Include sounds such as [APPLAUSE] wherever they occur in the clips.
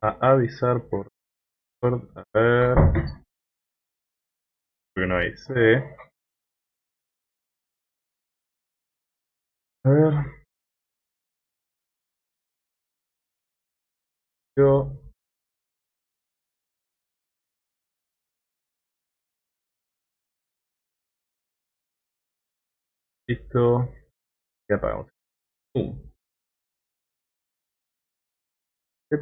a avisar por a ver. No a ver. Yo. Listo. Y apagamos. ¿Qué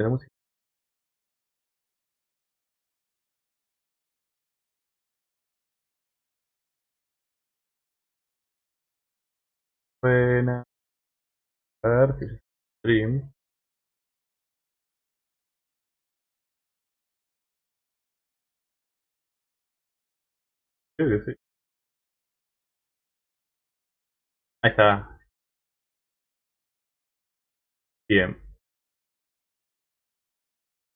Si stream. Creo que sí. Ahí está. Bien.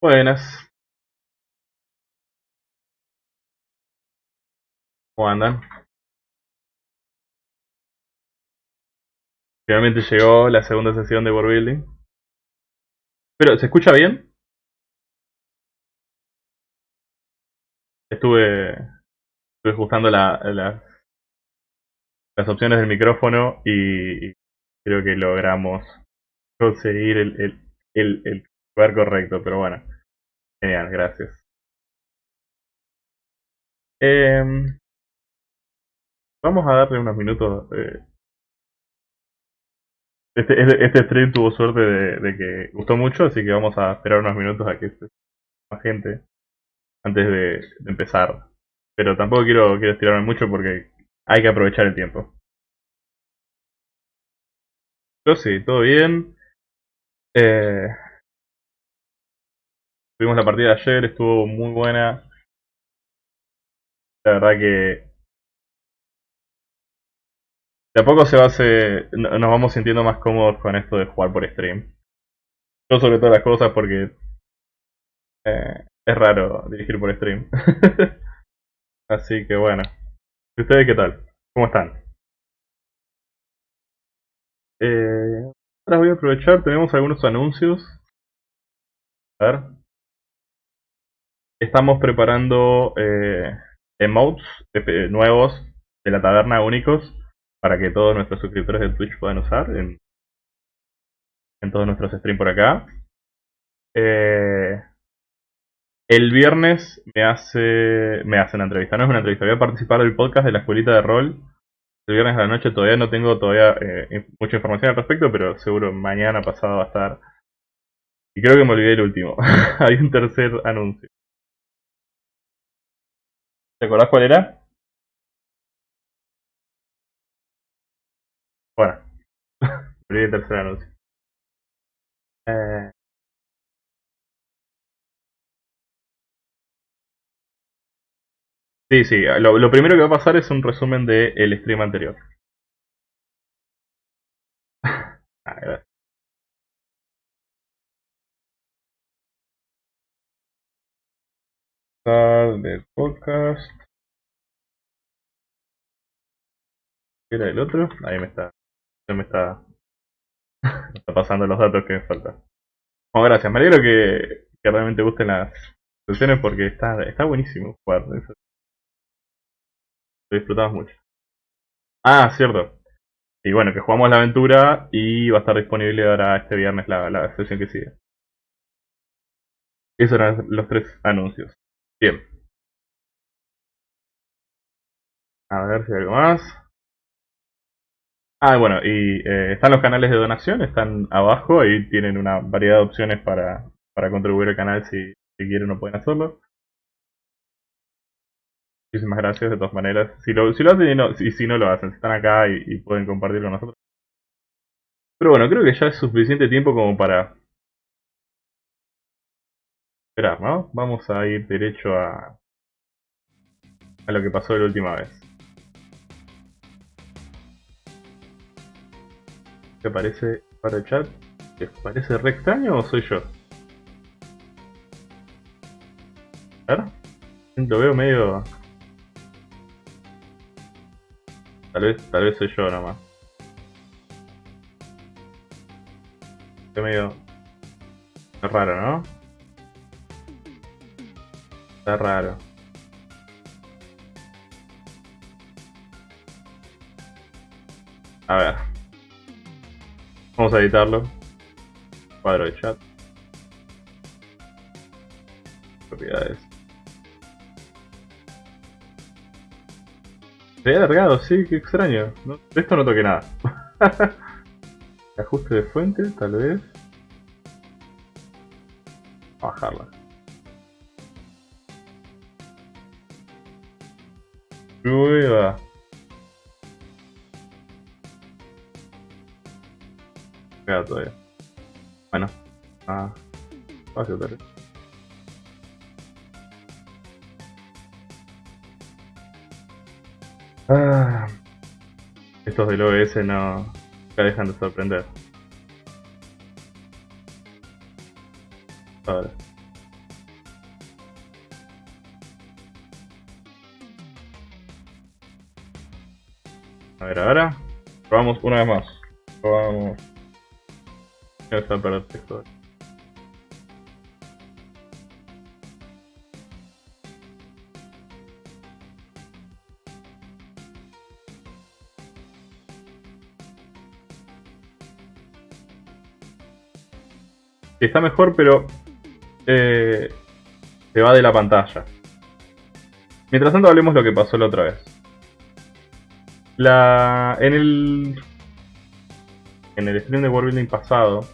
Buenas. ¿Cómo andan? Finalmente llegó la segunda sesión de World Building. Pero, ¿se escucha bien? Estuve, estuve ajustando la, las opciones del micrófono y, creo que logramos conseguir el, el lugar correcto, pero bueno. Genial, gracias. Em, vamos a darle unos minutos. Eh, este, este, este, stream tuvo suerte de, que gustó mucho, así que vamos a esperar unos minutos a que más gente antes de, empezar. Pero tampoco quiero, quiero estirarme mucho porque hay que aprovechar el tiempo. Yo sí, todo bien. Eh, tuvimos la partida de ayer, estuvo muy buena. La verdad que de a poco se va a nos vamos sintiendo más cómodos con esto de jugar por stream. Yo sobre todas las cosas porque eh, es raro dirigir por stream. [LAUGHS] Así que bueno. ¿Y ustedes qué tal? ¿Cómo están? Eh, ahora voy a aprovechar, tenemos algunos anuncios. A ver. Estamos preparando eh, emotes eh, nuevos de la taberna únicos para que todos nuestros suscriptores de Twitch puedan usar en, todos nuestros streams por acá. Eh, el viernes me hace me hace una entrevista, no es una entrevista, voy a participar del podcast de la escuelita de rol. El viernes a la noche todavía no tengo todavía eh, mucha información al respecto, pero seguro mañana pasado va a estar. Y creo que me olvidé el último. [LAUGHS] Hay un tercer anuncio. ¿Te acordás cuál era? Bueno, [LAUGHS] el tercer anuncio. Eh, sí, sí, lo, primero que va a pasar es un resumen del el stream anterior. [LAUGHS] ah, del podcast. ¿Qué era el otro? Ahí me está me [LAUGHS] está, pasando los datos que me faltan. Gracias. Me alegro que, que realmente gusten las sesiones porque está, está buenísimo jugar. Lo disfrutamos mucho. Ah, cierto. Y bueno, que jugamos la aventura y va a estar disponible ahora este viernes la, la sesión que sigue. Esos eran los tres anuncios. Bien. A ver si hay algo más. Ah, bueno, y eh, están los canales de donación, están abajo, ahí tienen una variedad de opciones para, para contribuir al canal si, quieren o pueden hacerlo. Muchísimas gracias de todas maneras. Si lo, si lo hacen y, no, si, no lo hacen, si están acá y, pueden compartirlo con nosotros. Pero bueno, creo que ya es suficiente tiempo como para esperar, ¿no? Vamos a ir derecho a, a lo que pasó la última vez. ¿Qué aparece para el chat? ¿Les parece re extraño o soy yo? A ver. Lo veo medio... Tal vez, tal vez soy yo nomás. Está medio... raro, ¿no? Está raro. A ver. Vamos a editarlo. Cuadro de chat. Propiedades. Se ha alargado, sí, qué extraño. de esto no toqué nada. [LAUGHS] Ajuste de fuente, tal vez. Bajarla. Prueba. Queda todavía. Bueno. Ah. Espacio tal vez. Ah, estos del OBS no nunca dejan de sorprender. Ahora. A ver, ahora probamos una vez más. Está texto. Está mejor, pero eh, se va de la pantalla. Mientras tanto hablemos lo que pasó la otra vez. La, en el en el stream de World Building pasado,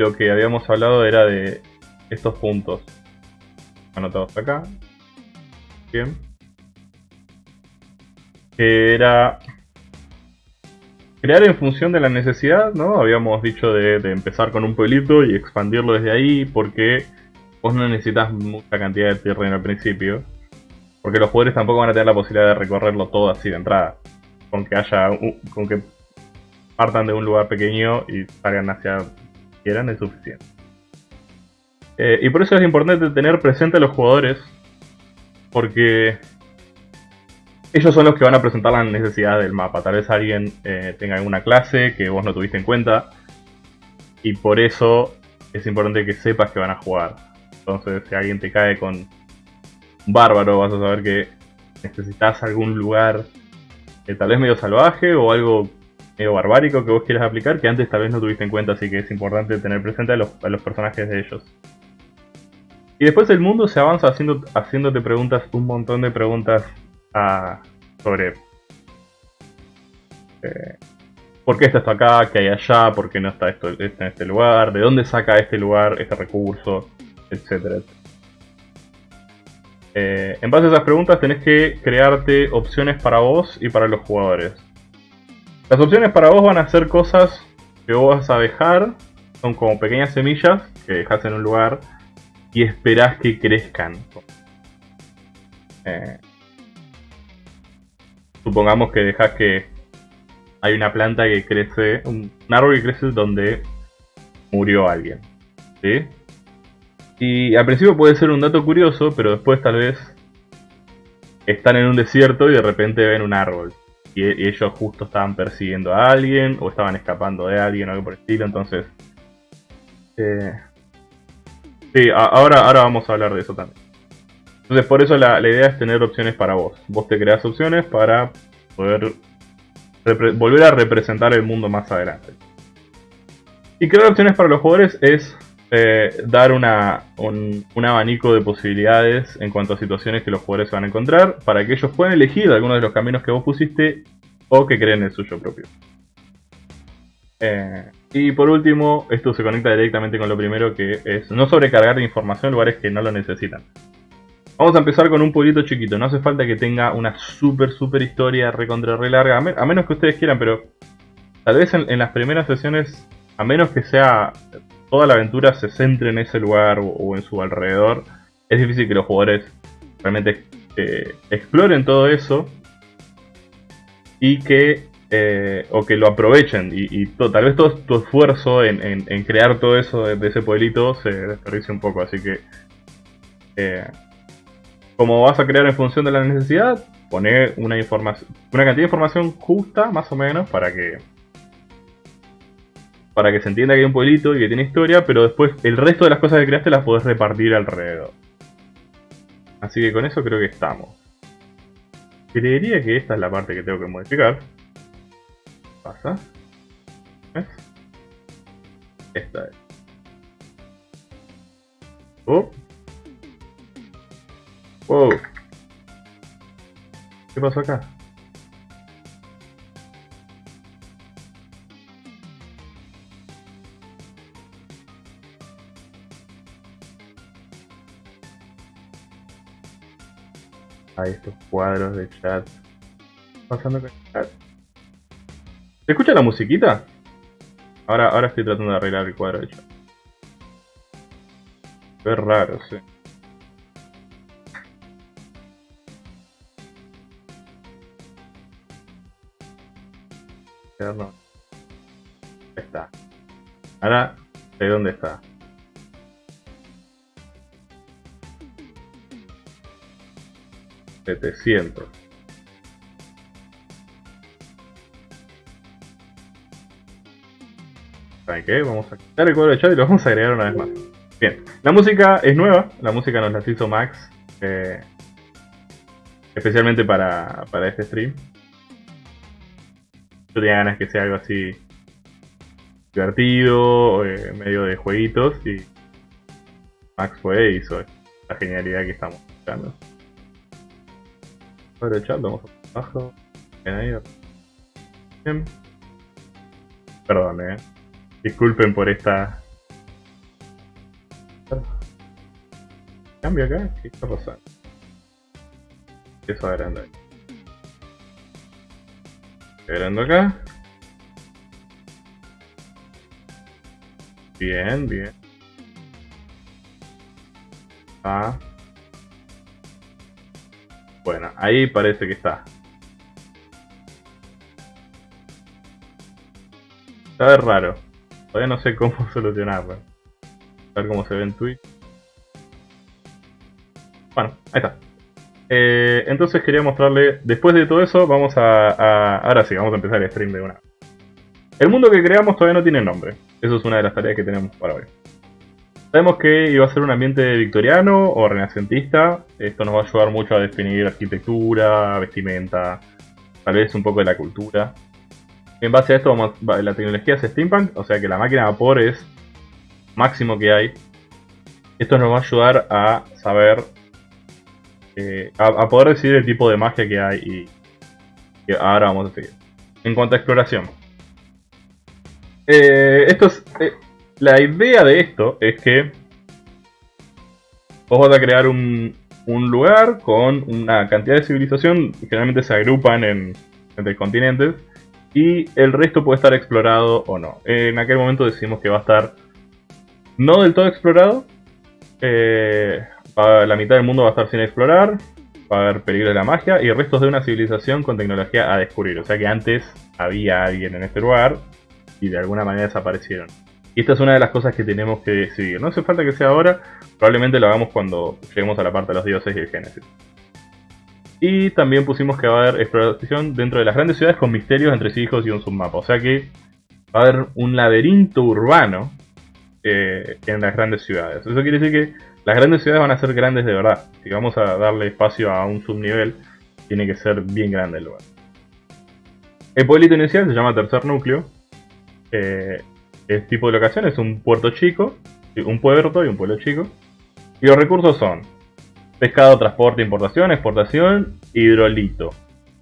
lo que habíamos hablado era de estos puntos anotados acá. Bien. Era crear en función de la necesidad, ¿no? Habíamos dicho de, empezar con un pueblito y expandirlo desde ahí porque vos no necesitas mucha cantidad de terreno al principio. Porque los jugadores tampoco van a tener la posibilidad de recorrerlo todo así de entrada. Con que haya, con que partan de un lugar pequeño y salgan hacia quieran es suficiente. Eh, y por eso es importante tener presente a los jugadores porque ellos son los que van a presentar la necesidad del mapa. Tal vez alguien eh, tenga alguna clase que vos no tuviste en cuenta. Y por eso es importante que sepas que van a jugar. Entonces, si alguien te cae con un bárbaro, vas a saber que necesitas algún lugar que tal vez medio salvaje o algo medio barbárico que vos quieras aplicar que antes tal vez no tuviste en cuenta. Así que es importante tener presente a los, personajes de ellos. Y después el mundo se avanza haciendo, haciéndote preguntas, un montón de preguntas sobre eh, por qué está esto acá, qué hay allá, por qué no está esto en este lugar, de dónde saca este lugar este recurso, etcétera. Eh, en base a esas preguntas tenés que crearte opciones para vos y para los jugadores. Las opciones para vos van a ser cosas que vos vas a dejar, son como pequeñas semillas que dejas en un lugar y esperás que crezcan. Eh, supongamos que dejas que hay una planta que crece, un, árbol que crece donde murió alguien. ¿sí? Y al principio puede ser un dato curioso, pero después tal vez están en un desierto y de repente ven un árbol. Y, ellos justo estaban persiguiendo a alguien o estaban escapando de alguien o algo por el estilo, entonces... Eh, sí, ahora, ahora vamos a hablar de eso también. Entonces por eso la, idea es tener opciones para vos. Vos te creas opciones para poder volver a representar el mundo más adelante. Y crear opciones para los jugadores es eh, dar un, abanico de posibilidades en cuanto a situaciones que los jugadores van a encontrar para que ellos puedan elegir algunos de los caminos que vos pusiste o que creen el suyo propio. Eh, y por último, esto se conecta directamente con lo primero que es no sobrecargar información en lugares que no lo necesitan. Vamos a empezar con un pueblito chiquito. No hace falta que tenga una super, super historia recontra re larga. A, menos que ustedes quieran, pero tal vez en, las primeras sesiones, a menos que sea toda la aventura se centre en ese lugar o, en su alrededor, es difícil que los jugadores realmente eh, exploren todo eso y que eh, o que lo aprovechen. Y, tal vez todo tu esfuerzo en, crear todo eso de, ese pueblito se desperdicie un poco. Así que eh, como vas a crear en función de la necesidad, poner una una cantidad de información justa, más o menos, para que para que se entienda que hay un pueblito y que tiene historia, pero después el resto de las cosas que creaste las podés repartir alrededor. Así que con eso creo que estamos. Creería que esta es la parte que tengo que modificar. Pasa. ¿Ves? Esta es. Oh. Oh. ¿Qué pasó acá? Estos cuadros de chat. Pasando con el chat. ¿Se escucha la musiquita? Ahora, ahora estoy tratando de arreglar el cuadro de chat. Es raro, sí. Ahí está. Ahora, ¿de dónde está? Setecientos. ¿Saben qué? Vamos a quitar el cuadro de chat y lo vamos a agregar una vez más. Bien, la música es nueva, la música nos la hizo Max, eh, especialmente para, para este stream. Yo tenía ganas que sea algo así divertido, eh, medio de jueguitos, y Max fue e hizo la genialidad que estamos buscando. Chat, vamos abajo. Bien ahí. Bien. Perdón, eh. Disculpen por esta Cambio acá, ¿qué está pasando? Empiezo agrandar. Agrando acá. Bien, bien. Ah. Bueno, ahí parece que está. Está raro. Todavía no sé cómo [LAUGHS] solucionarlo. A ver cómo se ve en Twitch. Bueno, ahí está. Eh, entonces quería mostrarle, después de todo eso, vamos a, Ahora sí, vamos a empezar el stream de una. El mundo que creamos todavía no tiene nombre. Eso es una de las tareas que tenemos para hoy. Sabemos que iba a ser un ambiente victoriano o renacentista. Esto nos va a ayudar mucho a definir arquitectura, vestimenta, tal vez un poco de la cultura. En base a esto, la tecnología es steampunk, o sea que la máquina de vapor es máximo que hay. Esto nos va a ayudar a saber eh, a, poder decidir el tipo de magia que hay y ahora vamos a seguir. En cuanto a exploración. Eh, esto es, eh, la idea de esto es que vos vas a crear un, lugar con una cantidad de civilización, generalmente se agrupan en, entre continentes, y el resto puede estar explorado o no. En aquel momento decimos que va a estar no del todo explorado, eh, la mitad del mundo va a estar sin explorar, va a haber peligro de la magia y restos de una civilización con tecnología a descubrir. O sea que antes había alguien en este lugar y de alguna manera desaparecieron. Esta es una de las cosas que tenemos que decidir. No hace falta que sea ahora, probablemente lo hagamos cuando lleguemos a la parte de los dioses y el Génesis. Y también pusimos que va a haber exploración dentro de las grandes ciudades con misterios entre sí hijos y un submapa. O sea que va a haber un laberinto urbano eh, en las grandes ciudades. Eso quiere decir que las grandes ciudades van a ser grandes de verdad. Si vamos a darle espacio a un subnivel, tiene que ser bien grande el lugar. El pueblito inicial se llama tercer núcleo. Eh, el tipo de locación es un puerto chico, un puerto y un pueblo chico. Y los recursos son pescado, transporte, importación, exportación, hidrolito.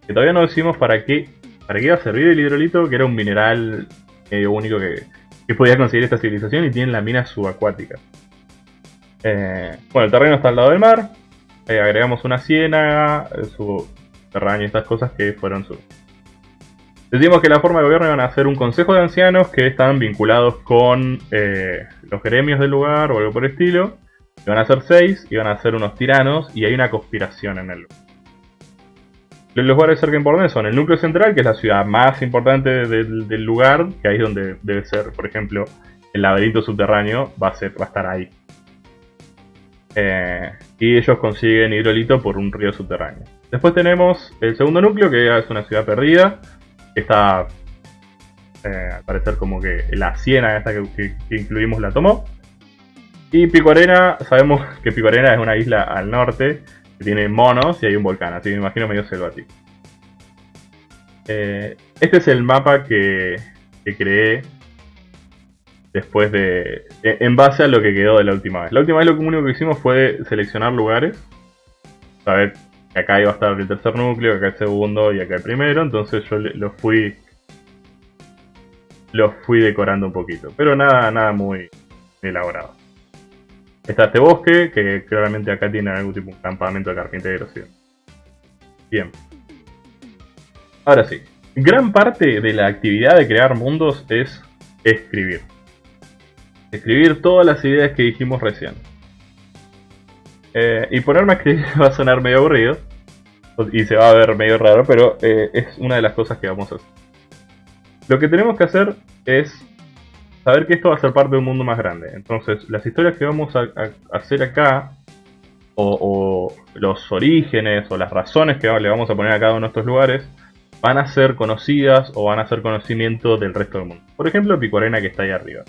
Que todavía no decimos para qué, para qué iba a servir el hidrolito, que era un mineral medio único que, que podía conseguir esta civilización y tiene la mina subacuática. Eh, bueno, el terreno está al lado del mar. Eh, agregamos una ciénaga, eh, subterráneo y estas cosas que fueron su. Decimos que la forma de gobierno iban a ser un consejo de ancianos que están vinculados con los gremios del lugar o algo por el estilo. Iban a ser seis, iban a ser unos tiranos y hay una conspiración en el lugar. Los lugares cerca importantes son el núcleo central, que es la ciudad más importante del, lugar, que ahí es donde debe ser, por ejemplo, el laberinto subterráneo, va a, ser, estar ahí. Eh, y ellos consiguen hidrolito por un río subterráneo. Después tenemos el segundo núcleo, que es una ciudad perdida, está Eh, al parecer como que la ciénaga esta que, incluimos la tomó. Y Pico Arena, sabemos [LAUGHS] que Pico Arena es una isla al norte que tiene monos y hay un volcán, así que me imagino medio selvático. Eh, este es el mapa que, que creé después de... en base a lo que quedó de la última vez. La última vez lo único que hicimos fue seleccionar lugares, saber acá iba a estar el tercer núcleo, acá el segundo y acá el primero, entonces yo lo fui lo fui decorando un poquito, pero nada, nada muy elaborado. Está este bosque, que claramente acá tiene algún tipo de campamento de carpinteros. Bien. Ahora sí, gran parte de la actividad de crear mundos es escribir. Escribir todas las ideas que dijimos recién. Eh, y ponerme a escribir [LAUGHS] va a sonar medio aburrido. Y se va a ver medio raro, pero eh, es una de las cosas que vamos a hacer. Lo que tenemos que hacer es saber que esto va a ser parte de un mundo más grande. Entonces, las historias que vamos a, hacer acá, o, los orígenes, o las razones que le vamos a poner a cada uno de estos lugares, van a ser conocidas o van a ser conocimiento del resto del mundo. Por ejemplo, Picorena que está ahí arriba.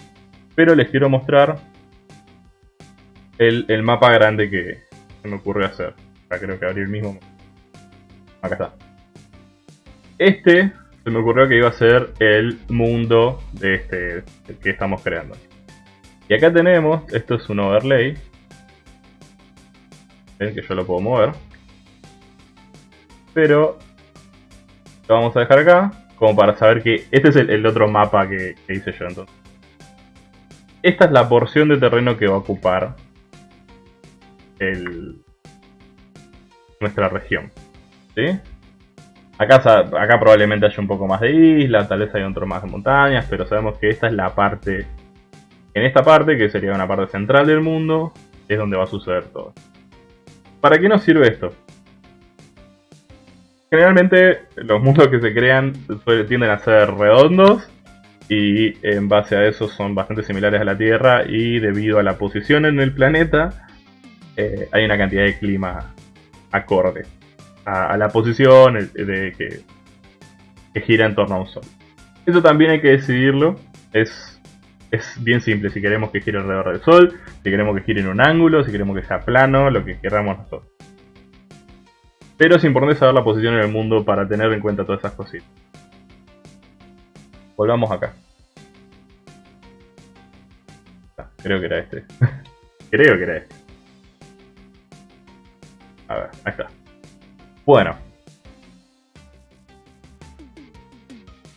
Pero les quiero mostrar el, mapa grande que se me ocurrió hacer. Acá creo que abrí el mismo. Acá está. Este se me ocurrió que iba a ser el mundo de este que estamos creando. Y acá tenemos, esto es un overlay. Ven que yo lo puedo mover. Pero lo vamos a dejar acá, como para saber que este es el, otro mapa que, hice yo entonces. Esta es la porción de terreno que va a ocupar el, nuestra región. ¿Sí? Acá, acá probablemente haya un poco más de isla, tal vez haya otro más de montañas, pero sabemos que esta es la parte... En esta parte, que sería una parte central del mundo, es donde va a suceder todo. ¿Para qué nos sirve esto? Generalmente los mundos que se crean tienden a ser redondos y en base a eso son bastante similares a la Tierra y debido a la posición en el planeta eh, hay una cantidad de clima acorde a, la posición de que, gira en torno a un sol. Eso también hay que decidirlo. Es, es bien simple si queremos que gire alrededor del sol, si queremos que gire en un ángulo, si queremos que sea plano, lo que queramos nosotros. Pero es importante saber la posición en el mundo para tener en cuenta todas esas cositas. Volvamos acá. Ah, creo que era este. [LAUGHS] creo que era este. A ver, ahí está. Bueno.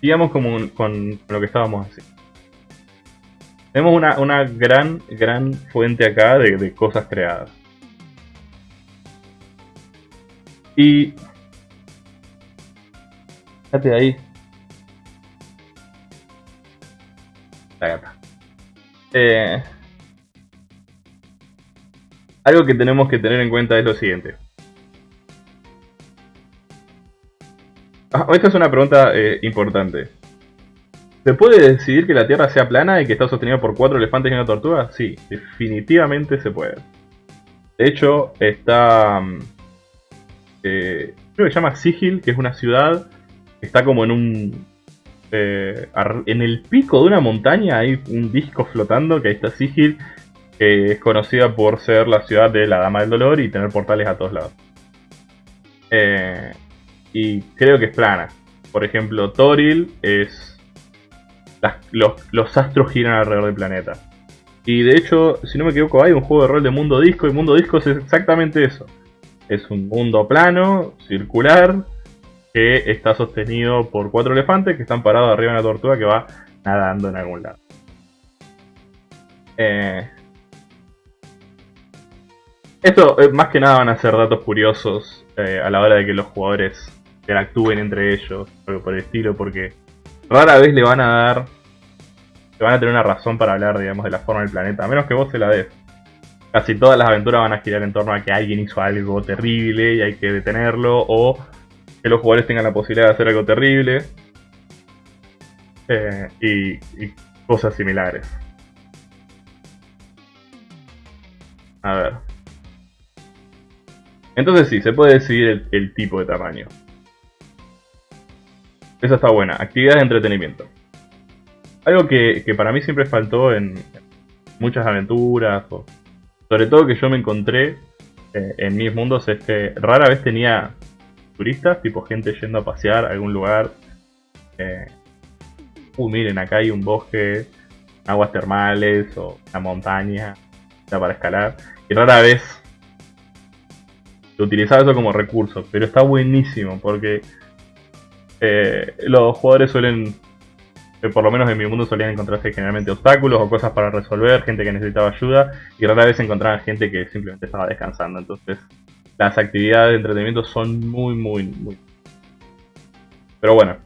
Sigamos con, con, lo que estábamos haciendo. Tenemos una, gran, gran fuente acá de, cosas creadas. Y... Fíjate ahí. La gata. Eh, algo que tenemos que tener en cuenta es lo siguiente. Ah, esta es una pregunta eh, importante. ¿Se puede decidir que la Tierra sea plana y que está sostenida por cuatro elefantes y una tortuga? Sí, definitivamente se puede. De hecho, está... Mm, eh, creo que se llama Sigil, que es una ciudad que está como en un... Eh, en el pico de una montaña hay un disco flotando, que ahí está Sigil, que es conocida por ser la ciudad de la Dama del Dolor y tener portales a todos lados. Eh, y creo que es plana. Por ejemplo, Toril es... los, astros giran alrededor del planeta. Y de hecho, si no me equivoco, hay un juego de rol de mundo disco y mundo disco es exactamente eso. Es un mundo plano, circular, que está sostenido por cuatro elefantes que están parados arriba de una tortuga que va nadando en algún lado. Eh, esto eh, más que nada van a ser datos curiosos eh, a la hora de que los jugadores interactúen entre ellos, algo por el estilo, porque rara vez le van a dar, le van a tener una razón para hablar, digamos, de la forma del planeta, a menos que vos se la des. Casi todas las aventuras van a girar en torno a que alguien hizo algo terrible y hay que detenerlo, o que los jugadores tengan la posibilidad de hacer algo terrible, eh, y, cosas similares. A ver. Entonces sí, se puede decidir el tipo de tamaño. Esa está buena. Actividades de entretenimiento. algo que, que para mí siempre faltó en muchas aventuras, sobre todo que yo me encontré eh, en mis mundos, es que rara vez tenía turistas, tipo gente yendo a pasear a algún lugar. Eh, uh, miren, acá hay un bosque, aguas termales o una montaña para escalar. Y rara vez utilizaba eso como recurso, pero está buenísimo porque eh, los jugadores suelen, eh, por lo menos en mi mundo, solían encontrarse generalmente obstáculos o cosas para resolver, gente que necesitaba ayuda y rara vez encontraban gente que simplemente estaba descansando. Entonces, las actividades de entretenimiento son muy, muy, muy. Pero bueno.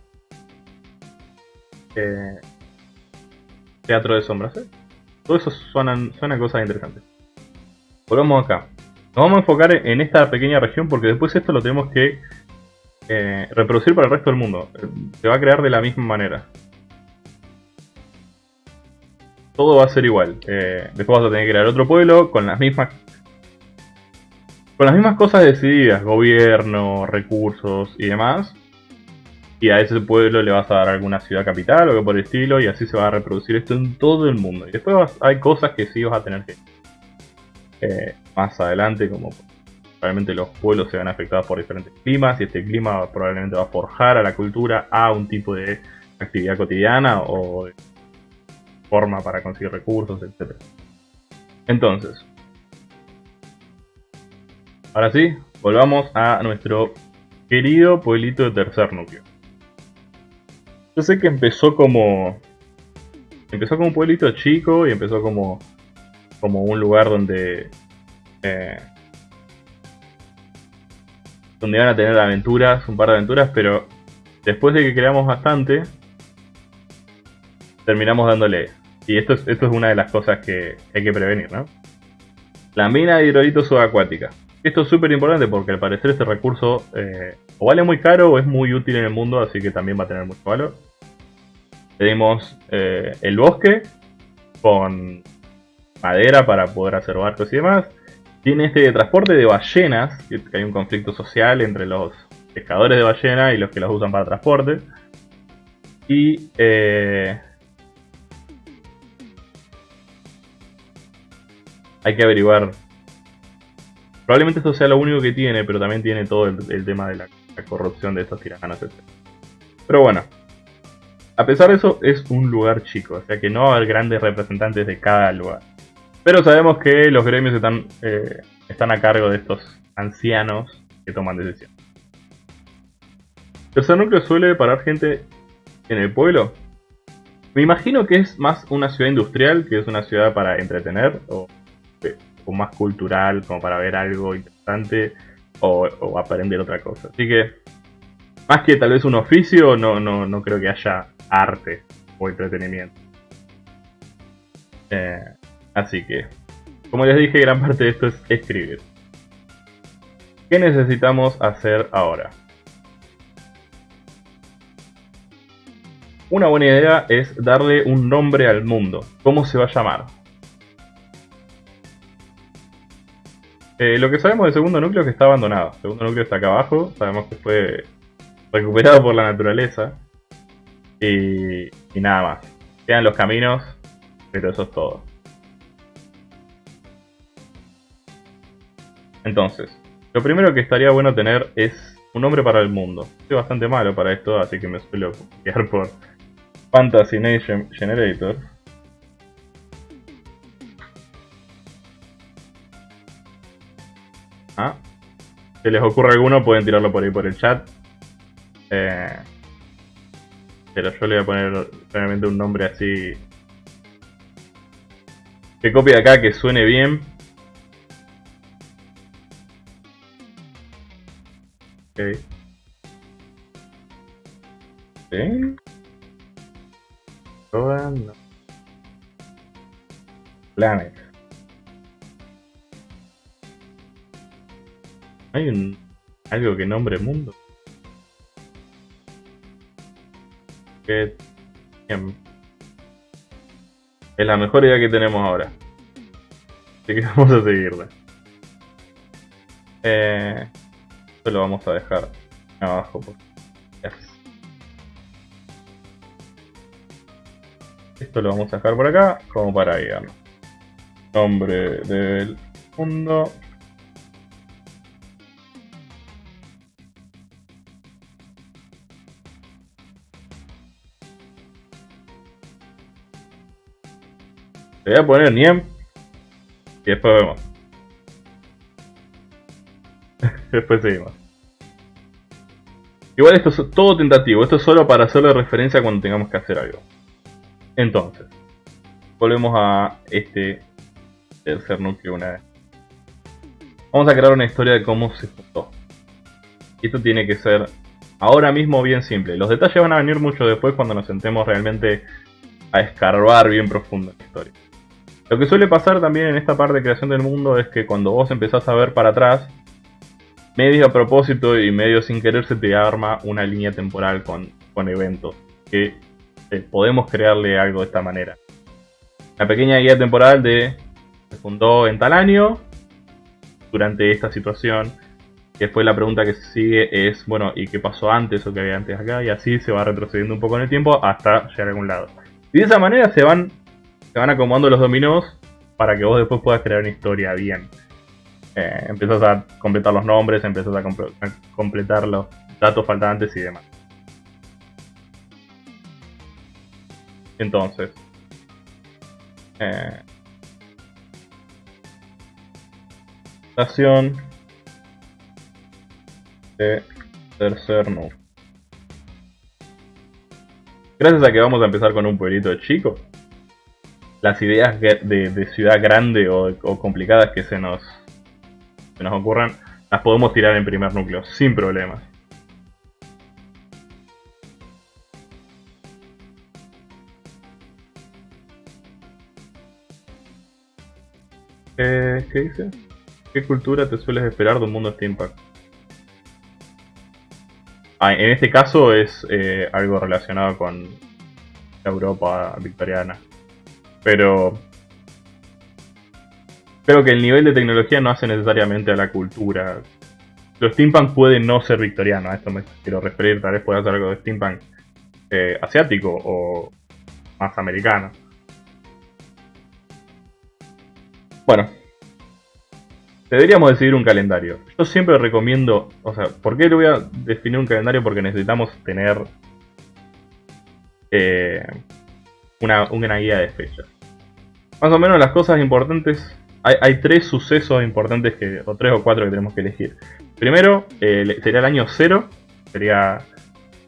Eh, teatro de sombras, ¿eh? Todo eso suenan, suenan cosas interesantes. Volvamos acá. Nos vamos a enfocar en esta pequeña región porque después esto lo tenemos que eh, reproducir para el resto del mundo. Se va a crear de la misma manera. Todo va a ser igual. Eh, después vas a tener que crear otro pueblo con las mismas con las mismas cosas decididas, gobierno, recursos y demás. Y a ese pueblo le vas a dar alguna ciudad capital o algo por el estilo y así se va a reproducir esto en todo el mundo. Y después hay cosas que sí vas a tener que eh, más adelante, como probablemente los pueblos se van afectados por diferentes climas y este clima probablemente va a forjar a la cultura a un tipo de actividad cotidiana o de forma para conseguir recursos, etc. Entonces, ahora sí, volvamos a nuestro querido pueblito de tercer núcleo. Yo sé que empezó como empezó como un pueblito chico y empezó como como un lugar donde eh, donde van a tener aventuras, un par de aventuras, pero después de que creamos bastante, terminamos dándole. Y esto es, esto es una de las cosas que hay que prevenir, ¿no? La mina de hidrolito subacuática. Esto es súper importante porque al parecer este recurso eh, o vale muy caro o es muy útil en el mundo, así que también va a tener mucho valor. Tenemos eh, el bosque con madera para poder hacer barcos y demás. Tiene este transporte de ballenas, que hay un conflicto social entre los pescadores de ballena y los que los usan para transporte. Y eh, hay que averiguar. Probablemente esto sea lo único que tiene, pero también tiene todo el, tema de la, corrupción de estos tiranos, etc. Pero bueno, a pesar de eso, es un lugar chico, o sea que no va a haber grandes representantes de cada lugar. Pero sabemos que los gremios están, eh, están a cargo de estos ancianos que toman decisiones. ¿Tercer núcleo suele parar gente en el pueblo? Me imagino que es más una ciudad industrial que es una ciudad para entretener o, más cultural, como para ver algo interesante o, aprender otra cosa. Así que, más que tal vez un oficio, no, no, no creo que haya arte o entretenimiento. Eh, Así que, como les dije, gran parte de esto es escribir. ¿Qué necesitamos hacer ahora? Una buena idea es darle un nombre al mundo. ¿Cómo se va a llamar? Eh, lo que sabemos del segundo núcleo es que está abandonado. El segundo núcleo está acá abajo. Sabemos que fue recuperado por la naturaleza. Y, y nada más. Quedan los caminos, pero eso es todo. Entonces, lo primero que estaría bueno tener es un nombre para el mundo. Soy bastante malo para esto, así que me suelo quedar por Fantasy Nation Generator. Ah. Si les ocurre alguno, pueden tirarlo por ahí por el chat. Eh, pero yo le voy a poner realmente un nombre así. Que copie acá, que suene bien. Ok. ¿Sí? Todas no. Planet. Hay un algo que nombre mundo. Que. Es la mejor idea que tenemos ahora. Así que [LAUGHS] vamos a seguirla. Eh, lo vamos a dejar abajo. esto lo vamos a dejar por acá como para guiarnos. Nombre del mundo. Le voy a poner Niem y después vemos. [LAUGHS] después seguimos. Igual esto es todo tentativo, esto es solo para hacerle referencia cuando tengamos que hacer algo. Entonces, volvemos a este tercer núcleo una vez. Vamos a crear una historia de cómo se fundó. Esto tiene que ser ahora mismo bien simple. Los detalles van a venir mucho después cuando nos sentemos realmente a escarbar bien profundo en la historia. Lo que suele pasar también en esta parte de creación del mundo es que cuando vos empezás a ver para atrás, medio a propósito y medio sin querer se te arma una línea temporal con, con eventos que eh, podemos crearle algo de esta manera. Una pequeña guía temporal de se fundó en tal año durante esta situación. Después la pregunta que sigue es, bueno, ¿y qué pasó antes o qué había antes acá? Y así se va retrocediendo un poco en el tiempo hasta llegar a algún lado. Y de esa manera se van, se van acomodando los dominos para que vos después puedas crear una historia bien. Eh, empiezas a completar los nombres, empiezas a, completar los datos faltantes y demás. Entonces, eh, estación de tercer núcleo. Gracias a que vamos a empezar con un pueblito chico, las ideas de, ciudad grande o complicadas que se nos que nos ocurran, las podemos tirar en primer núcleo, sin problemas. Eh, ¿Qué dice? ¿Qué cultura te sueles esperar de un mundo steampunk? Ah, en este caso es eh, algo relacionado con la Europa victoriana. Pero Creo que el nivel de tecnología no hace necesariamente a la cultura. Los steampunk puede no ser victoriano, a esto me quiero referir, tal vez pueda ser algo de steampunk eh, asiático o más americano. Bueno, deberíamos decidir un calendario. Yo siempre recomiendo, o sea, ¿por qué le voy a definir un calendario? Porque necesitamos tener eh, una, una guía de fechas. Más o menos las cosas importantes hay, tres sucesos importantes, que, o tres o cuatro que tenemos que elegir. Primero, eh, sería el año cero, sería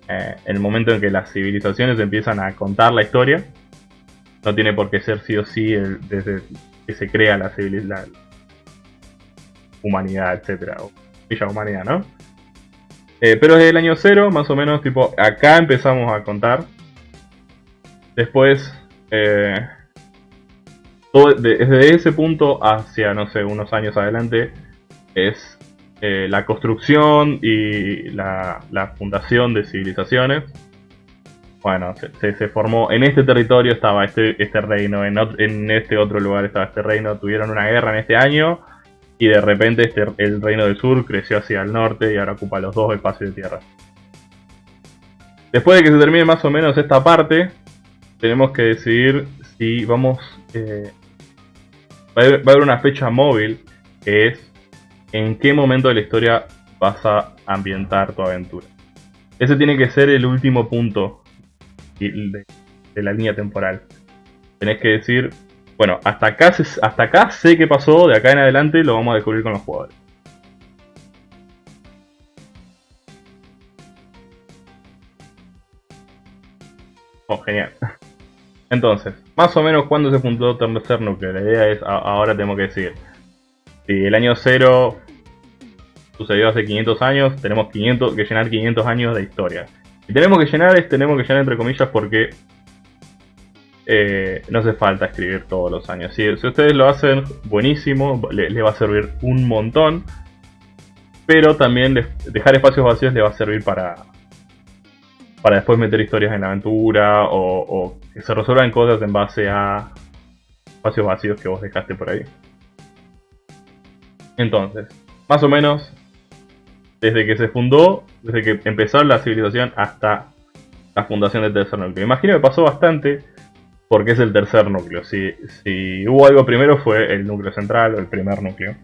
eh, el momento en que las civilizaciones empiezan a contar la historia. No tiene por qué ser sí o sí desde que se crea la, la humanidad, etcétera, o Villa Humanidad, ¿no? Eh, pero desde el año cero, más o menos, tipo, acá empezamos a contar. Después, desde ese punto hacia, no sé, unos años adelante, es eh, la construcción y la, fundación de civilizaciones. Bueno, se, formó, en este territorio estaba este, este reino, en, este otro lugar estaba este reino, tuvieron una guerra en este año y de repente este, el reino del sur creció hacia el norte y ahora ocupa los dos espacios de tierra. Después de que se termine más o menos esta parte, tenemos que decidir si vamos eh, va a, haber, una fecha móvil que es en qué momento de la historia vas a ambientar tu aventura. Ese tiene que ser el último punto de, la línea temporal. Tenés que decir, bueno, hasta acá, hasta acá sé qué pasó, de acá en adelante lo vamos a descubrir con los jugadores. Oh, genial. [LAUGHS] Entonces, más o menos cuando se fundó Tercer Núcleo. La idea es, ahora tenemos que decir, si el año 0 sucedió hace 500 años, tenemos 500, que llenar 500 años de historia. Y tenemos que llenar es, tenemos que llenar entre comillas porque eh, no hace falta escribir todos los años. Si, ustedes lo hacen, buenísimo, les le va a servir un montón. Pero también dejar espacios vacíos le va a servir para, para después meter historias en la aventura o, que se resuelvan cosas en base a espacios vacíos que vos dejaste por ahí. Entonces, más o menos, desde que se fundó, desde que empezó la civilización hasta la fundación de Tercer Núcleo. Imagino que pasó bastante, porque es el tercer núcleo. Si, si hubo algo primero fue el núcleo central o el primer núcleo.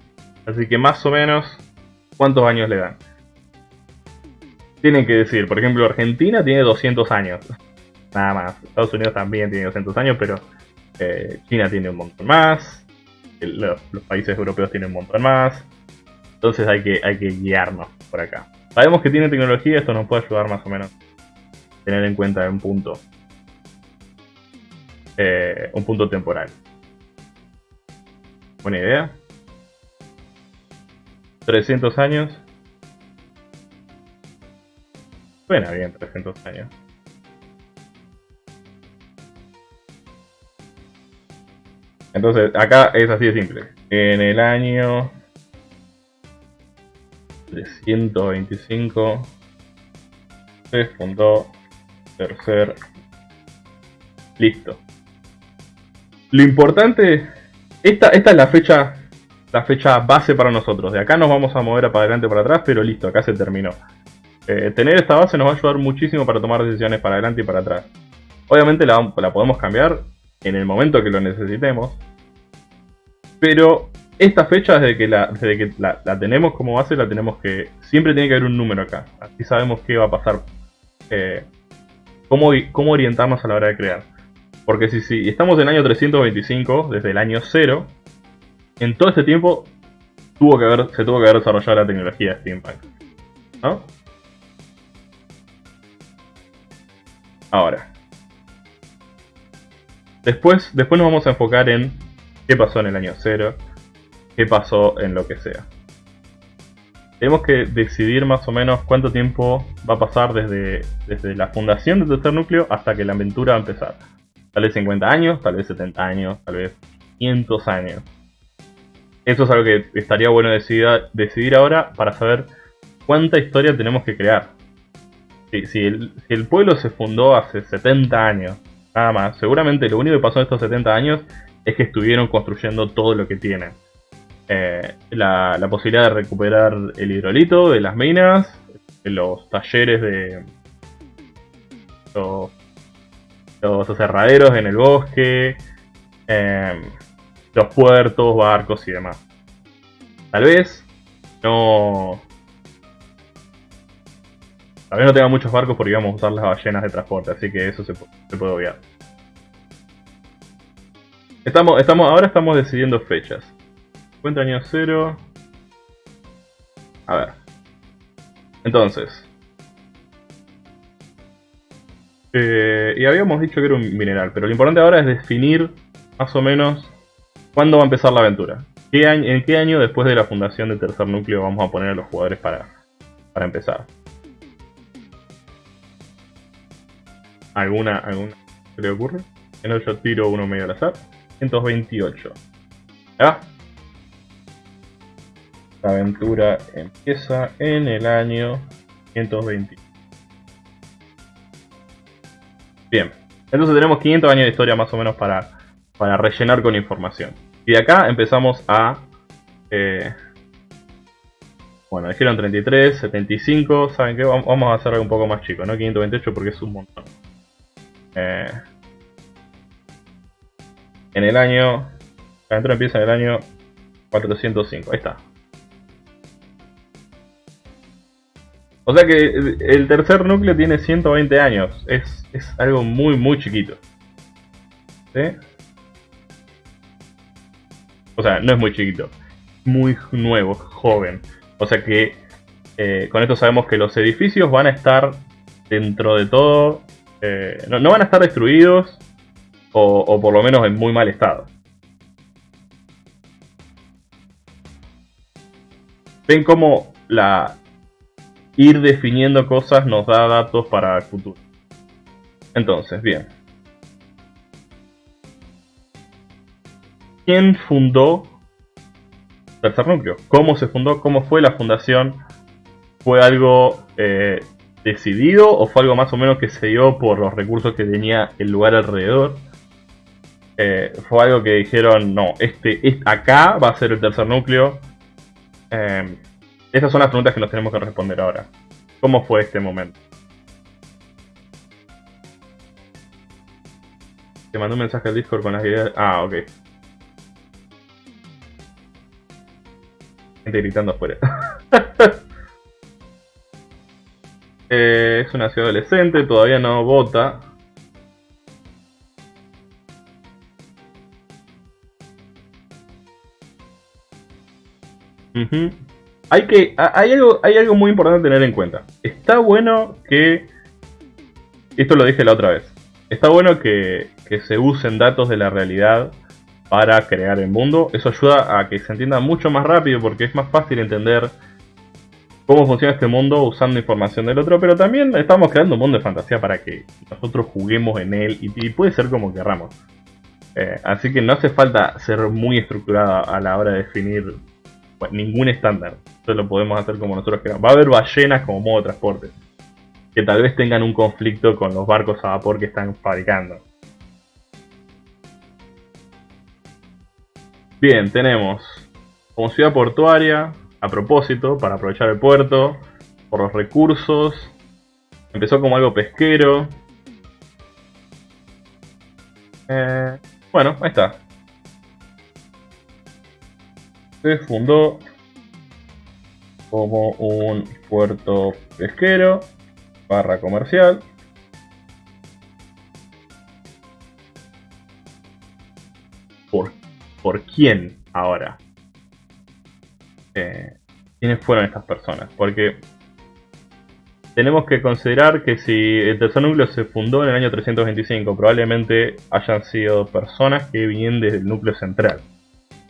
Así que más o menos, ¿cuántos años le dan? Tienen que decir, por ejemplo, Argentina tiene 200 años. Nada más. Estados Unidos también tiene 200 años, pero eh, China tiene un montón más. los, países europeos tienen un montón más. Entonces hay que, hay que guiarnos por acá. Sabemos que tiene tecnología, esto nos puede ayudar más o menos a tener en cuenta un punto. Eh, un punto temporal. Buena idea. 300 años. Suena bien 300 años. Entonces, acá es así de simple. En el año 325 se fundó tercer. Listo. Lo importante, esta, esta es la fecha, la fecha base para nosotros. De acá nos vamos a mover para adelante para atrás, pero listo, acá se terminó. Eh, tener esta base nos va a ayudar muchísimo para tomar decisiones para adelante y para atrás. Obviamente la, podemos cambiar en el momento que lo necesitemos. Pero esta fecha, desde que, la, tenemos como base, la tenemos que... Siempre tiene que haber un número acá. Así sabemos qué va a pasar. Eh, cómo, cómo orientarnos a la hora de crear. Porque si, si estamos en el año 325, desde el año 0, en todo este tiempo se tuvo que haber desarrollado la tecnología de Steampunk. ¿No? Ahora. Después, después nos vamos a enfocar en qué pasó en el año 0, qué pasó en lo que sea. Tenemos que decidir más o menos cuánto tiempo va a pasar desde, desde la fundación del tercer núcleo hasta que la aventura va a empezar. Tal vez 50 años, tal vez 70 años, tal vez 500 años. Eso es algo que estaría bueno decidir ahora para saber cuánta historia tenemos que crear si, el, pueblo se fundó hace 70 años, nada más, seguramente lo único que pasó en estos 70 años es que estuvieron construyendo todo lo que tienen. Eh, la, posibilidad de recuperar el hidrolito de las minas, los talleres de los, los aserraderos en el bosque, eh, los puertos, barcos y demás. Tal vez no, Tal vez no tenga muchos barcos porque íbamos a usar las ballenas de transporte, así que eso se, puede obviar. Estamos, estamos, ahora estamos decidiendo fechas. Cuenta año cero. A ver. Entonces. Eh, y habíamos dicho que era un mineral, pero lo importante ahora es definir más o menos cuándo va a empezar la aventura. ¿En qué año después de la fundación del tercer núcleo vamos a poner a los jugadores para, para empezar? Alguna, alguna se le ocurre. En el yo tiro uno medio al azar. 128. ¿Ya? La aventura empieza en el año 120. Bien. Entonces tenemos 500 años de historia más o menos para, para rellenar con información. Y de acá empezamos a... Eh, bueno, dijeron 33, 75, ¿saben qué? Vamos a hacer algo un poco más chico, ¿no? 528 porque es un montón. Eh, en el año... La aventura empieza en el año 405. Ahí está. O sea que el tercer núcleo tiene 120 años. Es, es algo muy, muy chiquito. ¿Sí? O sea, no es muy chiquito. Muy nuevo, joven. O sea que eh, con esto sabemos que los edificios van a estar dentro de todo eh, no, van a estar destruidos o, por lo menos en muy mal estado. Ven cómo la ir definiendo cosas nos da datos para el futuro. Entonces, bien. ¿Quién fundó Tercer Núcleo? ¿Cómo se fundó? ¿Cómo fue la fundación? ¿Fue algo eh, decidido o fue algo más o menos que se dio por los recursos que tenía el lugar alrededor? Eh, fue algo que dijeron, no, este, acá va a ser el tercer núcleo. Eh, esas son las preguntas que nos tenemos que responder ahora. ¿Cómo fue este momento? Te mandó un mensaje al Discord con las ideas. Ah, ok. Gente gritando afuera. [LAUGHS] Eh, es una ciudad adolescente, todavía no vota. Hay que. Hay algo, hay algo muy importante a tener en cuenta. Está bueno que. Esto lo dije la otra vez. Está bueno que, que se usen datos de la realidad para crear el mundo. Eso ayuda a que se entienda mucho más rápido porque es más fácil entender cómo funciona este mundo usando información del otro, pero también estamos creando un mundo de fantasía para que nosotros juguemos en él y, puede ser como querramos. Eh, así que no hace falta ser muy estructurada a la hora de definir pues, ningún estándar. Esto lo podemos hacer como nosotros queramos. Va a haber ballenas como modo de transporte, que tal vez tengan un conflicto con los barcos a vapor que están fabricando. Bien, tenemos como ciudad portuaria, a propósito, para aprovechar el puerto, por los recursos. Empezó como algo pesquero. Eh, bueno, ahí está. Se fundó como un puerto pesquero, barra comercial. ¿Por, ¿Por quién ahora? Eh, quiénes fueron estas personas. Porque tenemos que considerar que si el tercer núcleo se fundó en el año 325, probablemente hayan sido personas que vienen desde el núcleo central.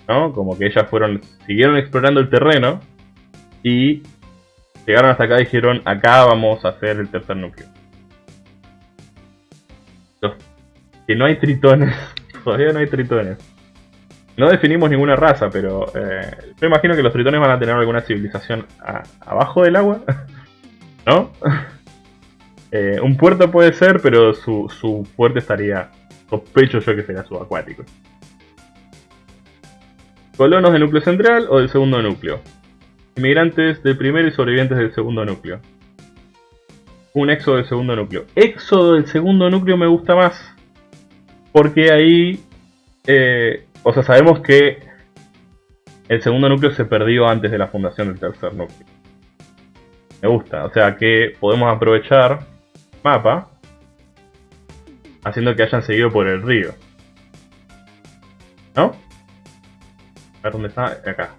¿no? Como que ellas fueron, siguieron explorando el terreno y llegaron hasta acá y dijeron, acá vamos a hacer el tercer núcleo. que no hay tritones, [LAUGHS] todavía no hay tritones. No definimos ninguna raza, pero eh, yo imagino que los tritones van a tener alguna civilización abajo del agua, [LAUGHS] ¿no? [LAUGHS] Eh, un puerto puede ser, pero su, su estaría, sospecho yo que sería subacuático. Colonos del núcleo central o del segundo núcleo. Inmigrantes del primero y sobrevivientes del segundo núcleo. Un éxodo del segundo núcleo. Éxodo del segundo núcleo me gusta más. Porque ahí eh, o sea, sabemos que el segundo núcleo se perdió antes de la fundación del tercer núcleo. Me gusta, o sea que podemos aprovechar mapa haciendo que hayan seguido por el río. ¿No? A ver dónde está, acá.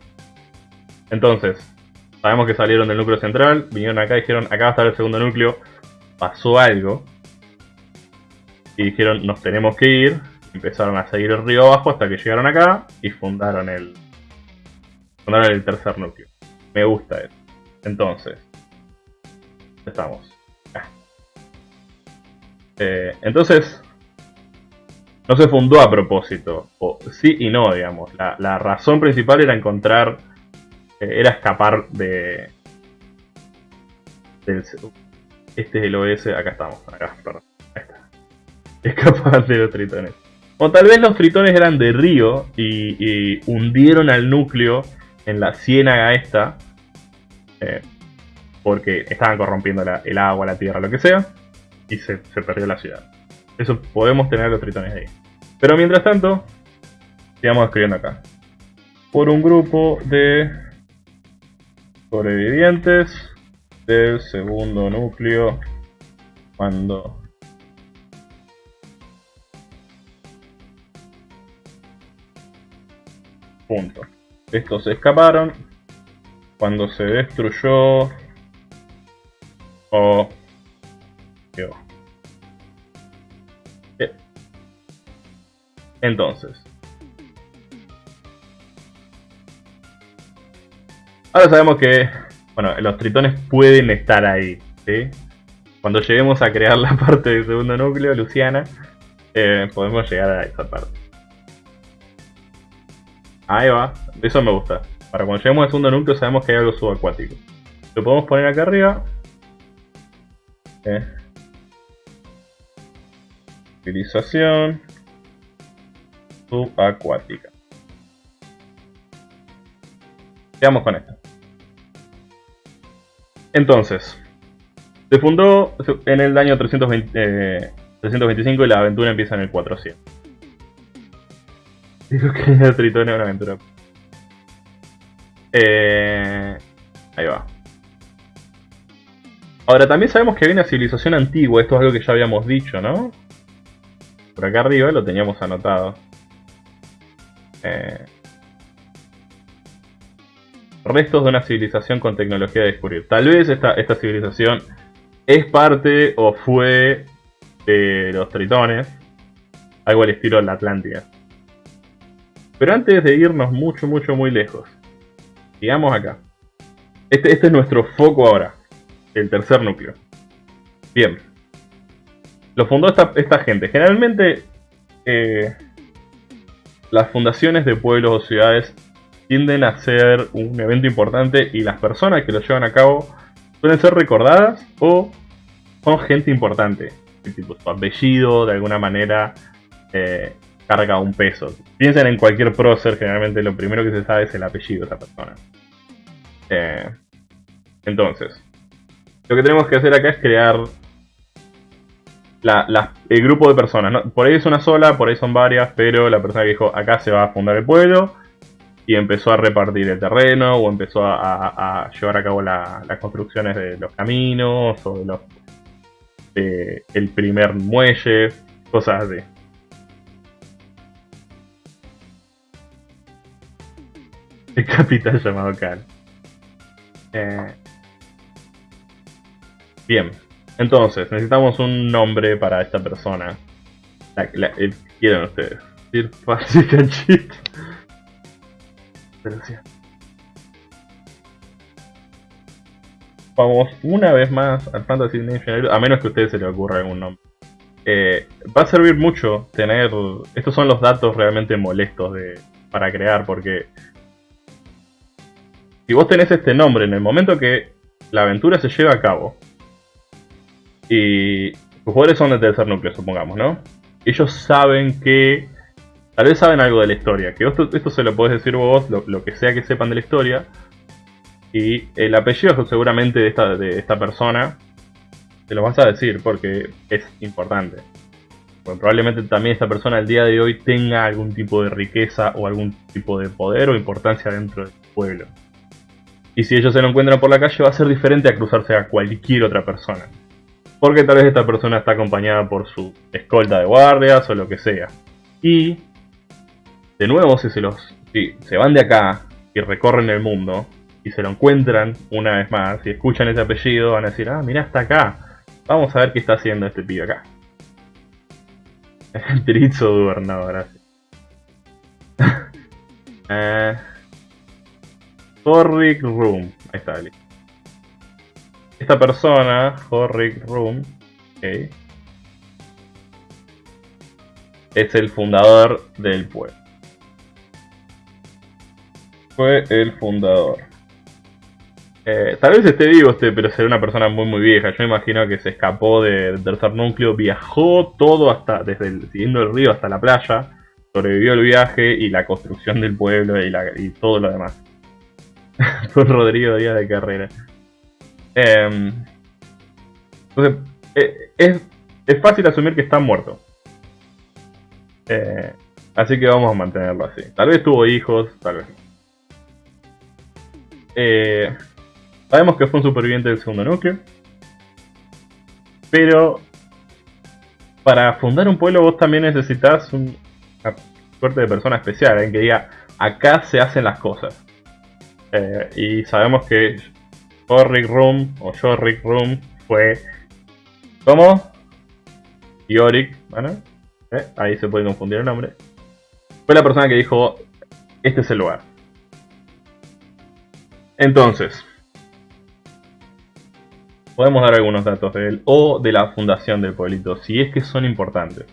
Entonces, sabemos que salieron del núcleo central, vinieron acá y dijeron, acá va a estar el segundo núcleo, pasó algo. Y dijeron, nos tenemos que ir, empezaron a seguir el río abajo hasta que llegaron acá y fundaron el, fundaron el tercer núcleo. Me gusta eso. Entonces, estamos. Eh, entonces, no se fundó a propósito, o sí y no, digamos. La, razón principal era encontrar, eh, era escapar de... Del, este es el OS, acá estamos, acá, perdón, está. Escapar de los tritones. O tal vez los tritones eran de río y, hundieron al núcleo en la ciénaga esta. Eh, porque estaban corrompiendo el agua, la tierra, lo que sea. Y se, perdió la ciudad. Eso podemos tener los tritones ahí. Pero mientras tanto, sigamos escribiendo acá. Por un grupo de sobrevivientes del segundo núcleo cuando Punto. Estos se escaparon. Cuando se destruyó... Oh. Entonces. Ahora sabemos que... Bueno, los tritones pueden estar ahí. ¿sí? Cuando lleguemos a crear la [LAUGHS] parte del segundo núcleo, Luciana, eh, podemos llegar a esa parte. Ahí va, eso me gusta. Para cuando lleguemos al segundo núcleo sabemos que hay algo subacuático. Lo podemos poner acá arriba. Eh. Utilización subacuática. Quedamos con esto. Entonces, se fundó en el año 320, 325 eh, y la aventura empieza en el 400. Digo que era Tritón una aventura. Eh, ahí va. Ahora, también sabemos que hay una civilización antigua, esto es algo que ya habíamos dicho, ¿no? Por acá arriba lo teníamos anotado. Eh, restos de una civilización con tecnología de descubrir. Tal vez esta, esta civilización es parte o fue de los tritones, algo al estilo de la Atlántida. Pero antes de irnos mucho, mucho, muy lejos, sigamos acá. Este, este es nuestro foco ahora, el tercer núcleo. Bien. Lo fundó esta, esta gente. Generalmente, eh, las fundaciones de pueblos o ciudades tienden a ser un evento importante y las personas que lo llevan a cabo suelen ser recordadas o son gente importante. Tipo, su apellido de alguna manera eh, carga un peso. Piensen en cualquier prócer, generalmente lo primero que se sabe es el apellido de esa persona. Eh, entonces, lo que tenemos que hacer acá es crear el grupo de personas. Por ahí es una sola, por ahí son varias, pero la persona que dijo acá se va a fundar el pueblo y empezó a repartir el terreno o empezó a, llevar a cabo las construcciones de los caminos o de los, el primer muelle, cosas así. El [LAUGHS] capitán llamado Cal. Eh, bien, entonces necesitamos un nombre para esta persona. La, quieren ustedes. Sir Canchito. [LAUGHS] Vamos una vez más al Fantasy Nation, a menos que a ustedes se les ocurra algún nombre. Eh, va a servir mucho tener... Estos son los datos realmente molestos de, para crear, porque... Si vos tenés este nombre en el momento que la aventura se lleva a cabo, y tus jugadores son de tercer núcleo, supongamos, ¿no? Ellos saben que Tal vez saben algo de la historia, que esto, se lo podés decir vos, lo, que sea que sepan de la historia. Y el apellido seguramente de esta, de esta persona, te lo vas a decir porque es importante. Porque probablemente también esta persona al día de hoy tenga algún tipo de riqueza o algún tipo de poder o importancia dentro del pueblo. Y si ellos se lo encuentran por la calle va a ser diferente a cruzarse a cualquier otra persona. Porque tal vez esta persona está acompañada por su escolta de guardias o lo que sea. Y de nuevo, si se los si se van de acá y recorren el mundo y se lo encuentran una vez más y escuchan ese apellido, van a decir, ah, mira, está acá. Vamos a ver qué está haciendo este pibe acá. [LAUGHS] Trizo gobernador, gracias. [LAUGHS] eh, Horric Room. Ahí está, listo. Esta persona, Horric Room, es el fundador del pueblo fue el fundador. Eh, tal vez esté vivo este, pero será una persona muy muy vieja. Yo me imagino que se escapó del tercer núcleo, viajó todo hasta, desde el, siguiendo el río hasta la playa, sobrevivió el viaje y la construcción del pueblo y, todo lo demás. [LAUGHS] fue Rodrigo Díaz de Carrera. Em, entonces, eh, es, es, fácil asumir que está muerto. Eh, así que vamos a mantenerlo así. Tal vez tuvo hijos, tal vez no. Eh, sabemos que fue un superviviente del segundo núcleo. Pero para fundar un pueblo vos también necesitas una suerte de persona especial, en que diga, acá se hacen las cosas. Eh, y sabemos que Jorrick Room o Jorrick Room fue... ¿Cómo? Yorick, ¿bueno? Eh, ahí se puede confundir el nombre. Fue la persona que dijo, este es el lugar. Entonces, podemos dar algunos datos de él o de la fundación del pueblito, si es que son importantes.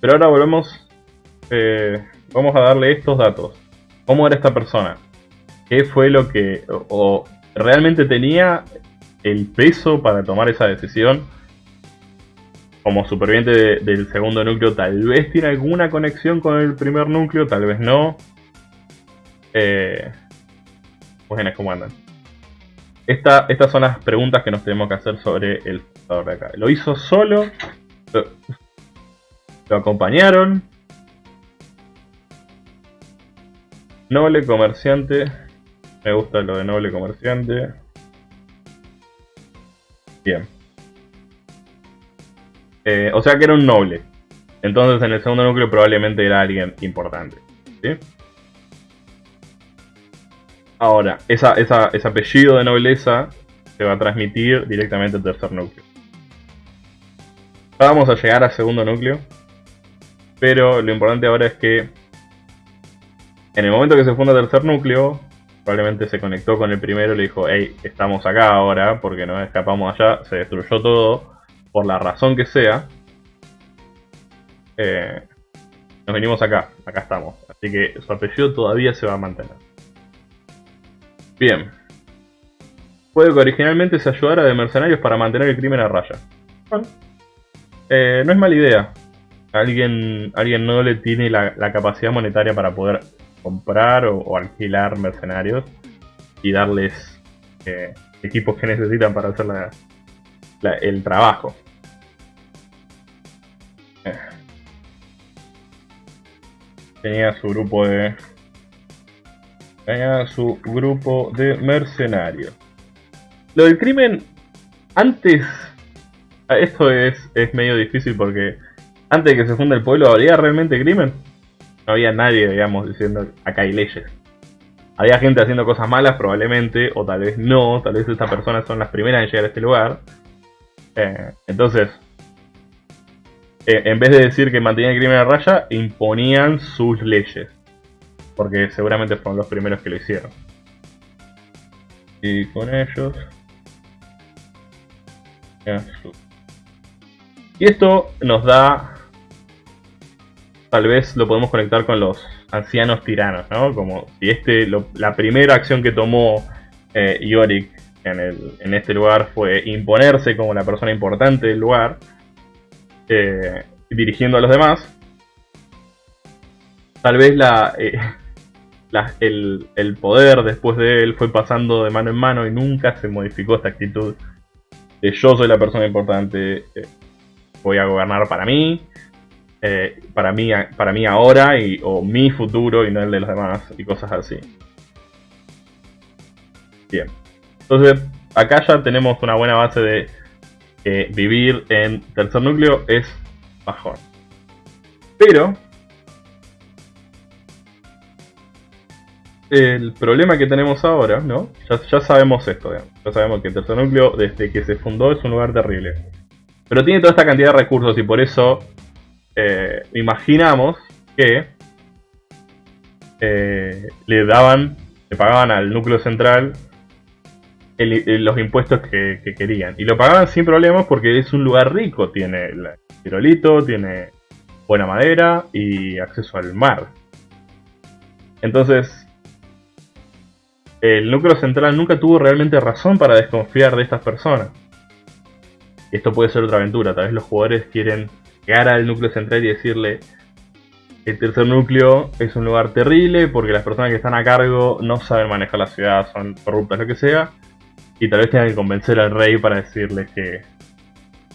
Pero ahora volvemos, eh, vamos a darle estos datos. ¿Cómo era esta persona? ¿Qué fue lo que... o, realmente tenía el peso para tomar esa decisión? Como superviviente del segundo núcleo, tal vez tiene alguna conexión con el primer núcleo, tal vez no. Eh, buenas, ¿cómo andan? estas son las preguntas que nos tenemos que hacer sobre el fundador de acá. ¿Lo hizo solo? lo acompañaron. Noble comerciante. Me gusta lo de noble comerciante. Bien. Eh, o sea que era un noble. Entonces en el segundo núcleo probablemente era alguien importante. ¿sí? Ahora, esa, ese apellido de nobleza se va a transmitir directamente al tercer núcleo. vamos a llegar al segundo núcleo. Pero lo importante ahora es que en el momento que se funda tercer núcleo, probablemente se conectó con el primero y le dijo, hey, estamos acá ahora porque nos escapamos allá, se destruyó todo, por la razón que sea. Eh, nos venimos acá, acá estamos. Así que su apellido todavía se va a mantener. Bien. Puede que originalmente se ayudara de mercenarios para mantener el crimen a raya. Bueno, eh, no es mala idea. Alguien, alguien no le tiene la, capacidad monetaria para poder comprar o, alquilar mercenarios y darles eh, equipos que necesitan para hacer el trabajo. Eh. Tenía su grupo de tenía su grupo de mercenarios. Lo del crimen, antes... Esto es, es medio difícil porque antes de que se funda el pueblo, ¿habría realmente crimen? No había nadie, digamos, diciendo acá hay leyes. Había gente haciendo cosas malas probablemente, o tal vez no, tal vez estas personas son las primeras en llegar a este lugar. Eh, entonces, eh, en vez de decir que mantenían el crimen a raya, imponían sus leyes. Porque seguramente fueron los primeros que lo hicieron. Y con ellos... Y esto nos da... Tal vez lo podemos conectar con los ancianos tiranos, ¿no? Como si este, la primera acción que tomó eh, Yorick en, en, este lugar fue imponerse como la persona importante del lugar, eh, dirigiendo a los demás. Tal vez la, eh, [LAUGHS] el, poder después de él fue pasando de mano en mano y nunca se modificó esta actitud de yo soy la persona importante, eh, voy a gobernar para mí, eh, para mí, para mí ahora y, o mi futuro y no el de los demás y cosas así. Bien, entonces acá ya tenemos una buena base de que vivir en tercer núcleo es bajón. Pero el problema que tenemos ahora, ¿no? Ya, sabemos esto, ya sabemos que el tercer núcleo desde que se fundó es un lugar terrible. Pero tiene toda esta cantidad de recursos y por eso eh, imaginamos que eh, le daban, le pagaban al núcleo central los impuestos que, querían. Y lo pagaban sin problemas porque es un lugar rico, tiene el tirolito, tiene buena madera y acceso al mar. Entonces, el núcleo central nunca tuvo realmente razón para desconfiar de estas personas. Esto puede ser otra aventura, tal vez los jugadores quieren llegar al núcleo central y decirle el tercer núcleo es un lugar terrible porque las personas que están a cargo no saben manejar la ciudad, son corruptas, lo que sea. Y tal vez tengan que convencer al rey para decirles que,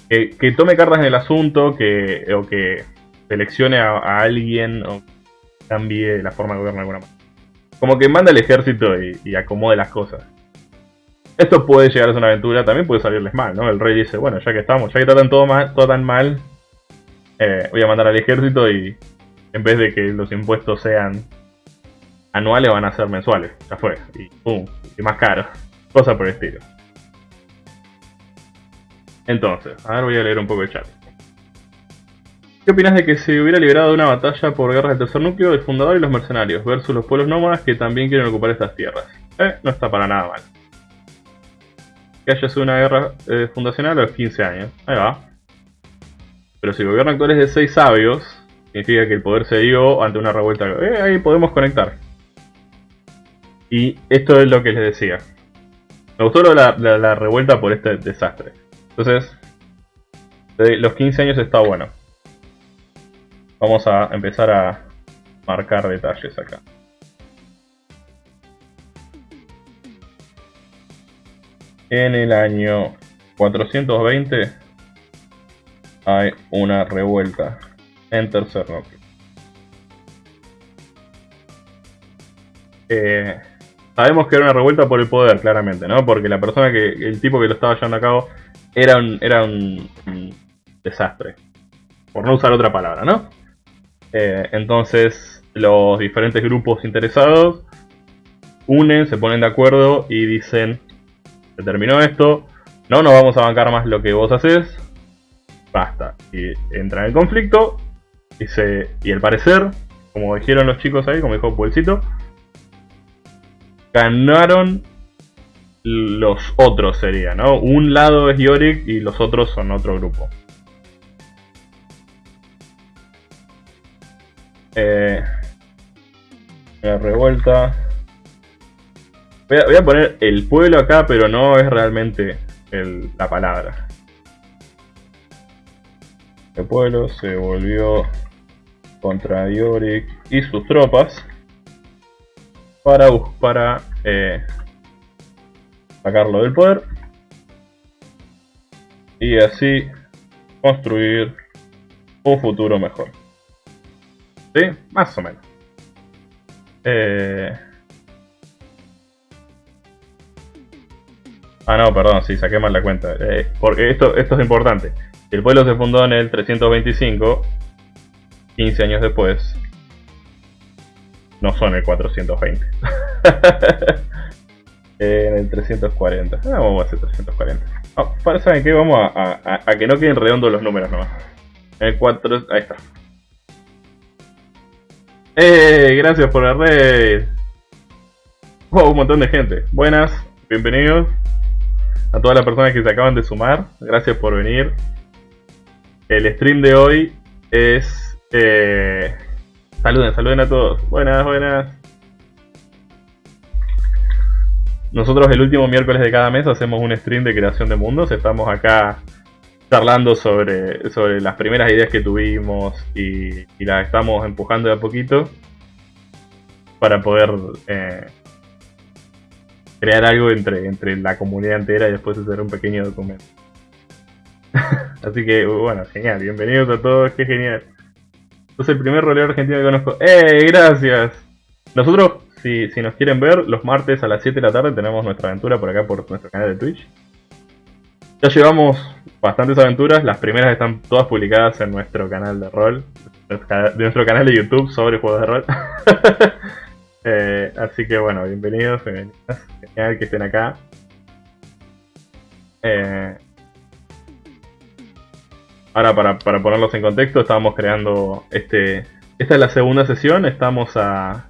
que, tome cartas en el asunto que, o que seleccione a, alguien o cambie la forma de gobernar de alguna manera. Como que manda el ejército y, acomode las cosas. Esto puede llegar a ser una aventura, también puede salirles mal, ¿no? El rey dice, bueno, ya que estamos, ya que tratan todo, mal, todo tan mal, eh, voy a mandar al ejército y en vez de que los impuestos sean anuales, van a ser mensuales. Ya fue. Y pum, y más caro. Cosa por el estilo. Entonces, a ver, voy a leer un poco el chat. ¿Qué opinas de que se hubiera liberado una batalla por guerras del tercer núcleo, el fundador y los mercenarios, versus los pueblos nómadas que también quieren ocupar estas tierras? Eh, no está para nada mal. Que haya sido una guerra eh, fundacional a los 15 años. Ahí va. Pero si el gobierno actual es de 6 sabios, significa que el poder se dio ante una revuelta. Eh, ahí podemos conectar. Y esto es lo que les decía. Me gustó la revuelta por este desastre. Entonces, los 15 años está bueno. Vamos a empezar a marcar detalles acá. En el año 420 hay una revuelta en tercer núcleo. Eh, sabemos que era una revuelta por el poder, claramente, ¿no? Porque la persona que, el tipo que lo estaba llevando a cabo era un, era un, desastre. Por no usar otra palabra, ¿no? Eh, entonces, los diferentes grupos interesados unen, se ponen de acuerdo y dicen, se terminó esto, no nos vamos a bancar más lo que vos haces, basta. Y entran en conflicto y, se, y al parecer, como dijeron los chicos ahí, como dijo Puelcito, ganaron los otros sería, ¿no? Un lado es Yorick y los otros son otro grupo. Eh, la revuelta. Voy a, poner el pueblo acá, pero no es realmente la palabra. El pueblo se volvió contra Yorick y sus tropas para, para eh, sacarlo del poder y así construir un futuro mejor. ¿Sí? Más o menos. Eh... Ah, no, perdón, sí, saqué mal la cuenta. Eh, porque esto, esto es importante. El pueblo se fundó en el 325, 15 años después, no son el 420. [LAUGHS] en el 340. Ah, vamos a hacer 340. Oh, para, ¿Saben qué? Vamos a, que no queden redondos los números nomás. El 4... Ahí está. ¡Eh! Gracias por la red. Wow, un montón de gente. Buenas, bienvenidos a todas las personas que se acaban de sumar. Gracias por venir. El stream de hoy es... Eh, Saluden, saluden a todos. Buenas, buenas. Nosotros el último miércoles de cada mes hacemos un stream de creación de mundos. Estamos acá charlando sobre, sobre las primeras ideas que tuvimos y, las estamos empujando de a poquito para poder eh, crear algo entre, entre la comunidad entera y después hacer un pequeño documento. [LAUGHS] Así que, bueno, genial. Bienvenidos a todos, qué genial. Es el primer rolero argentino que conozco. ¡Eh! Gracias. Nosotros, si, si nos quieren ver, los martes a las 7 de la tarde tenemos nuestra aventura por acá por nuestro canal de Twitch. Ya llevamos bastantes aventuras, las primeras están todas publicadas en nuestro canal de rol, de nuestro canal de YouTube sobre juegos de rol. [LAUGHS] Eh, así que bueno, bienvenidos, bienvenidas, genial que estén acá. Eh, Ahora, para, ponerlos en contexto, estábamos creando este... Esta es la segunda sesión, estamos a...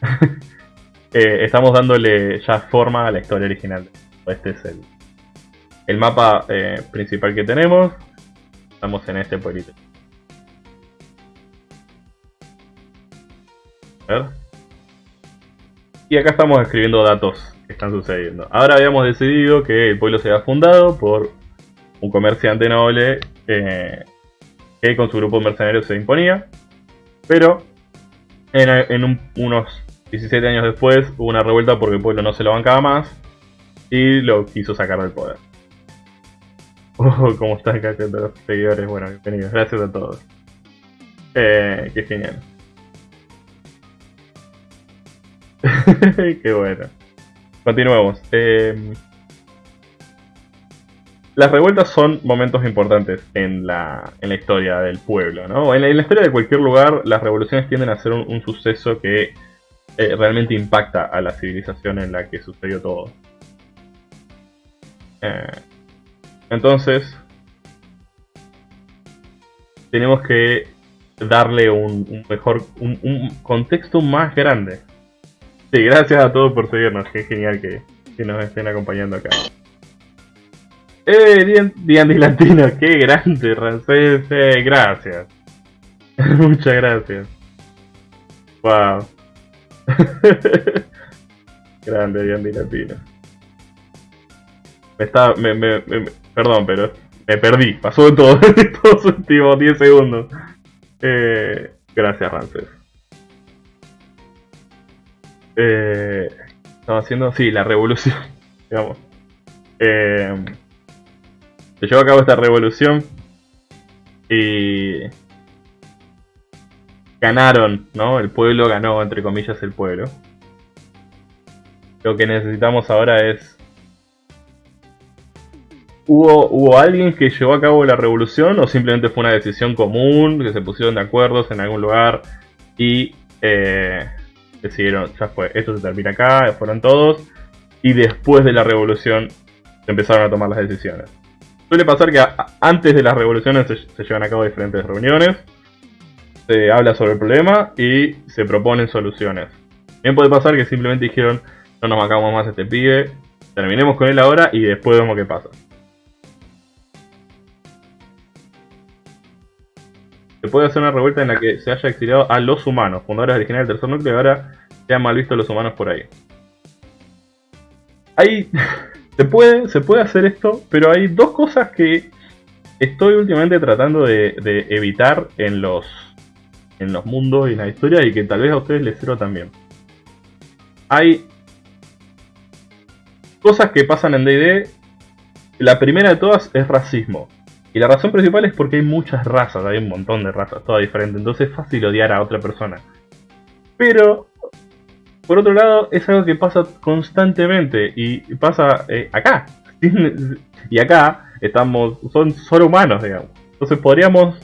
[LAUGHS] Eh, estamos dándole ya forma a la historia original. Este es el, el mapa eh, principal que tenemos. Estamos en este pueblito. A ver. Y acá estamos escribiendo datos están sucediendo. Ahora habíamos decidido que el pueblo se había fundado por un comerciante noble eh, que con su grupo de mercenarios se imponía, pero en, unos 17 años después hubo una revuelta porque el pueblo no se lo bancaba más y lo quiso sacar del poder. [LAUGHS] Oh, ¿cómo están acá los seguidores? Bueno, bienvenidos, gracias a todos. Eh, qué genial. [LAUGHS] qué bueno. Continuemos. Em, las revueltas son momentos importantes en la, en la historia del pueblo, ¿no? En la, historia de cualquier lugar, las revoluciones tienden a ser un, suceso que eh, realmente impacta a la civilización en la que sucedió todo. Eh, entonces, tenemos que darle un, mejor, un contexto más grande Sí, gracias a todos por seguirnos. Qué genial que, nos estén acompañando acá. ¡Eh! Diandy Latino, qué grande, Rancés. Eh, gracias. [LAUGHS] Muchas gracias. Wow. [LAUGHS] grande Diandy Latino. Me está. Me, me, perdón, pero me perdí. Pasó de todo [LAUGHS] en estos últimos 10 segundos. Eh, gracias, Rancés. Eh, estaba haciendo, sí, la revolución, [LAUGHS] digamos. Eh, se llevó a cabo esta revolución y ganaron, ¿no? El pueblo ganó, entre comillas, el pueblo. Lo que necesitamos ahora es... ¿Hubo, ¿Hubo alguien que llevó a cabo la revolución o simplemente fue una decisión común, que se pusieron de acuerdo en algún lugar y eh, decidieron, ya fue, esto se termina acá, fueron todos, y después de la revolución se empezaron a tomar las decisiones. Suele pasar que antes de las revoluciones se, llevan a cabo diferentes reuniones, se habla sobre el problema y se proponen soluciones. Bien puede pasar que simplemente dijeron, no nos bancamos más este pibe, terminemos con él ahora y después vemos qué pasa. Se puede hacer una revuelta en la que se haya exiliado a los humanos, fundadores originales del tercer núcleo, y ahora sean mal vistos los humanos por ahí. Hay [LAUGHS] Se puede, se puede hacer esto, pero hay dos cosas que estoy últimamente tratando de, evitar en los, en los mundos y en la historia y que tal vez a ustedes les sirva también. Hay cosas que pasan en D&D. La primera de todas es racismo. Y la razón principal es porque hay muchas razas, hay un montón de razas, todas diferentes, entonces es fácil odiar a otra persona. Pero por otro lado, es algo que pasa constantemente y pasa eh, acá. [LAUGHS] y acá estamos, son solo humanos, digamos. Entonces podríamos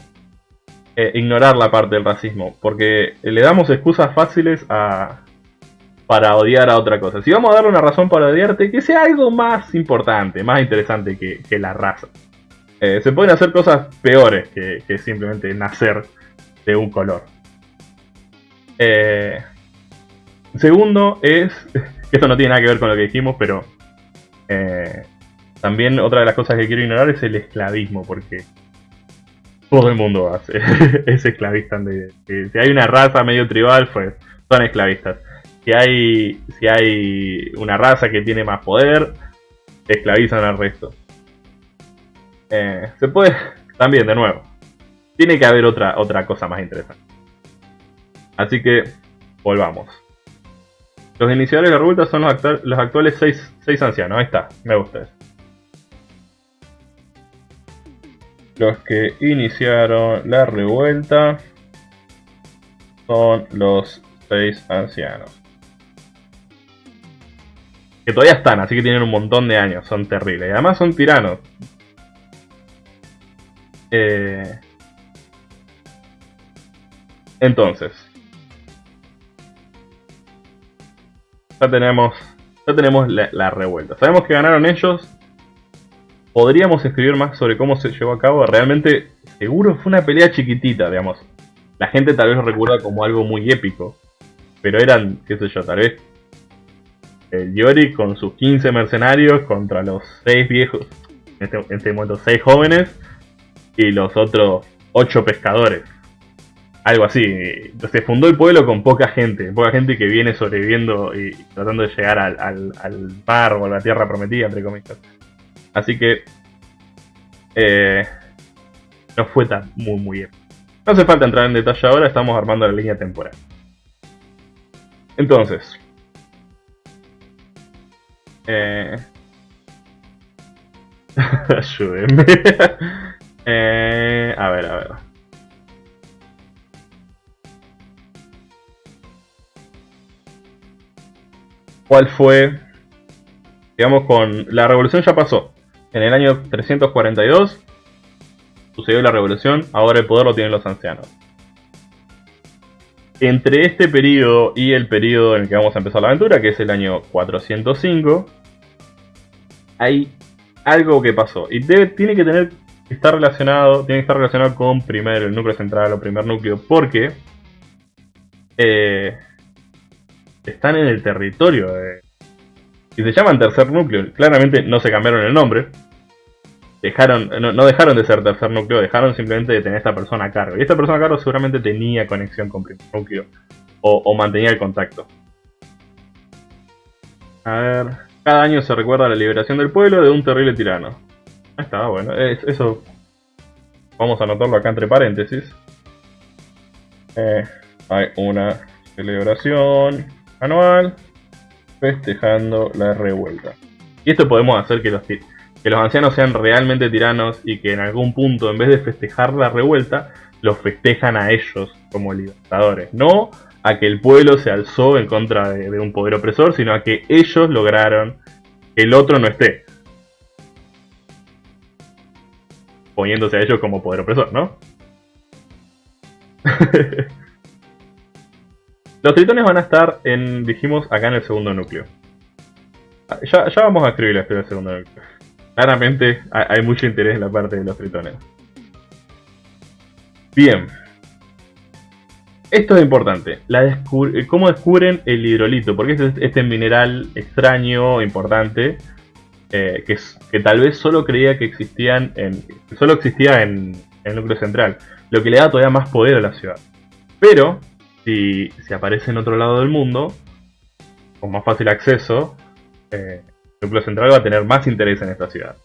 eh, ignorar la parte del racismo, porque le damos excusas fáciles a, para odiar a otra cosa. Si vamos a darle una razón para odiarte, que sea algo más importante, más interesante que, la raza. Eh, se pueden hacer cosas peores que, que simplemente nacer de un color. Eh, Segundo es, [LAUGHS] esto no tiene nada que ver con lo que dijimos, pero eh, también otra de las cosas que quiero ignorar es el esclavismo, porque todo el mundo hace, [LAUGHS] es esclavista. si hay una raza medio tribal, pues son esclavistas. Si hay, si hay una raza que tiene más poder, esclavizan al resto. Eh, se puede, [LAUGHS] también de nuevo, tiene que haber otra, otra cosa más interesante. Así que, volvamos. Los iniciadores de la revuelta son los, actuales seis, ancianos. Ahí está, me gusta Los que iniciaron la revuelta son los seis ancianos. Que todavía están, así que tienen un montón de años, son terribles. Y además son tiranos. Eh, entonces, ya tenemos, ya tenemos la, revuelta. Sabemos que ganaron ellos. Podríamos escribir más sobre cómo se llevó a cabo. Realmente, seguro fue una pelea chiquitita, digamos. La gente tal vez lo recuerda como algo muy épico. Pero eran, qué sé yo, tal vez el Yori con sus 15 mercenarios contra los 6 viejos, en este, en este momento 6 jóvenes, y los otros 8 pescadores algo así. Se fundó el pueblo con poca gente, poca gente que viene sobreviviendo y tratando de llegar al, mar o a la tierra prometida, entre comillas. Así que eh, no fue tan muy muy bien. No hace falta entrar en detalle ahora, estamos armando la línea temporal. Entonces, eh, [LAUGHS] ayúdenme. Eh, a ver, a ver. cuál fue, digamos, con la revolución ya pasó. En el año 342 sucedió la revolución, ahora el poder lo tienen los ancianos. Entre este periodo y el periodo en el que vamos a empezar la aventura, que es el año 405, hay algo que pasó. Y debe, tiene que tener estar relacionado, tiene que estar relacionado con primero el núcleo central o primer núcleo, porque eh, están en el territorio. De... Y se llaman tercer núcleo. Claramente no se cambiaron el nombre. Dejaron, no, dejaron de ser tercer núcleo, dejaron simplemente de tener esta persona a cargo. Y esta persona a cargo seguramente tenía conexión con primer núcleo. O, mantenía el contacto. A ver. Cada año se recuerda la liberación del pueblo de un terrible tirano. Ahí está, bueno. eso. Vamos a anotarlo acá entre paréntesis. Eh, hay una celebración anual festejando la revuelta. Y esto podemos hacer que los, que los ancianos sean realmente tiranos y que en algún punto, en vez de festejar la revuelta, los festejan a ellos como libertadores. No a que el pueblo se alzó en contra de, un poder opresor, sino a que ellos lograron que el otro no esté. Poniéndose a ellos como poder opresor, ¿no? [LAUGHS] Los tritones van a estar en, dijimos, acá en el segundo núcleo. Ya, vamos a escribir la historia del segundo núcleo. Claramente hay mucho interés en la parte de los tritones. Bien. Esto es importante. ¿Cómo descubren el hidrolito? Porque es este mineral extraño, importante, eh, que, tal vez solo creía que existían en, solo existía en, el núcleo central, lo que le da todavía más poder a la ciudad. Pero, si, si aparece en otro lado del mundo, con más fácil acceso, eh, el núcleo central va a tener más interés en esta ciudad.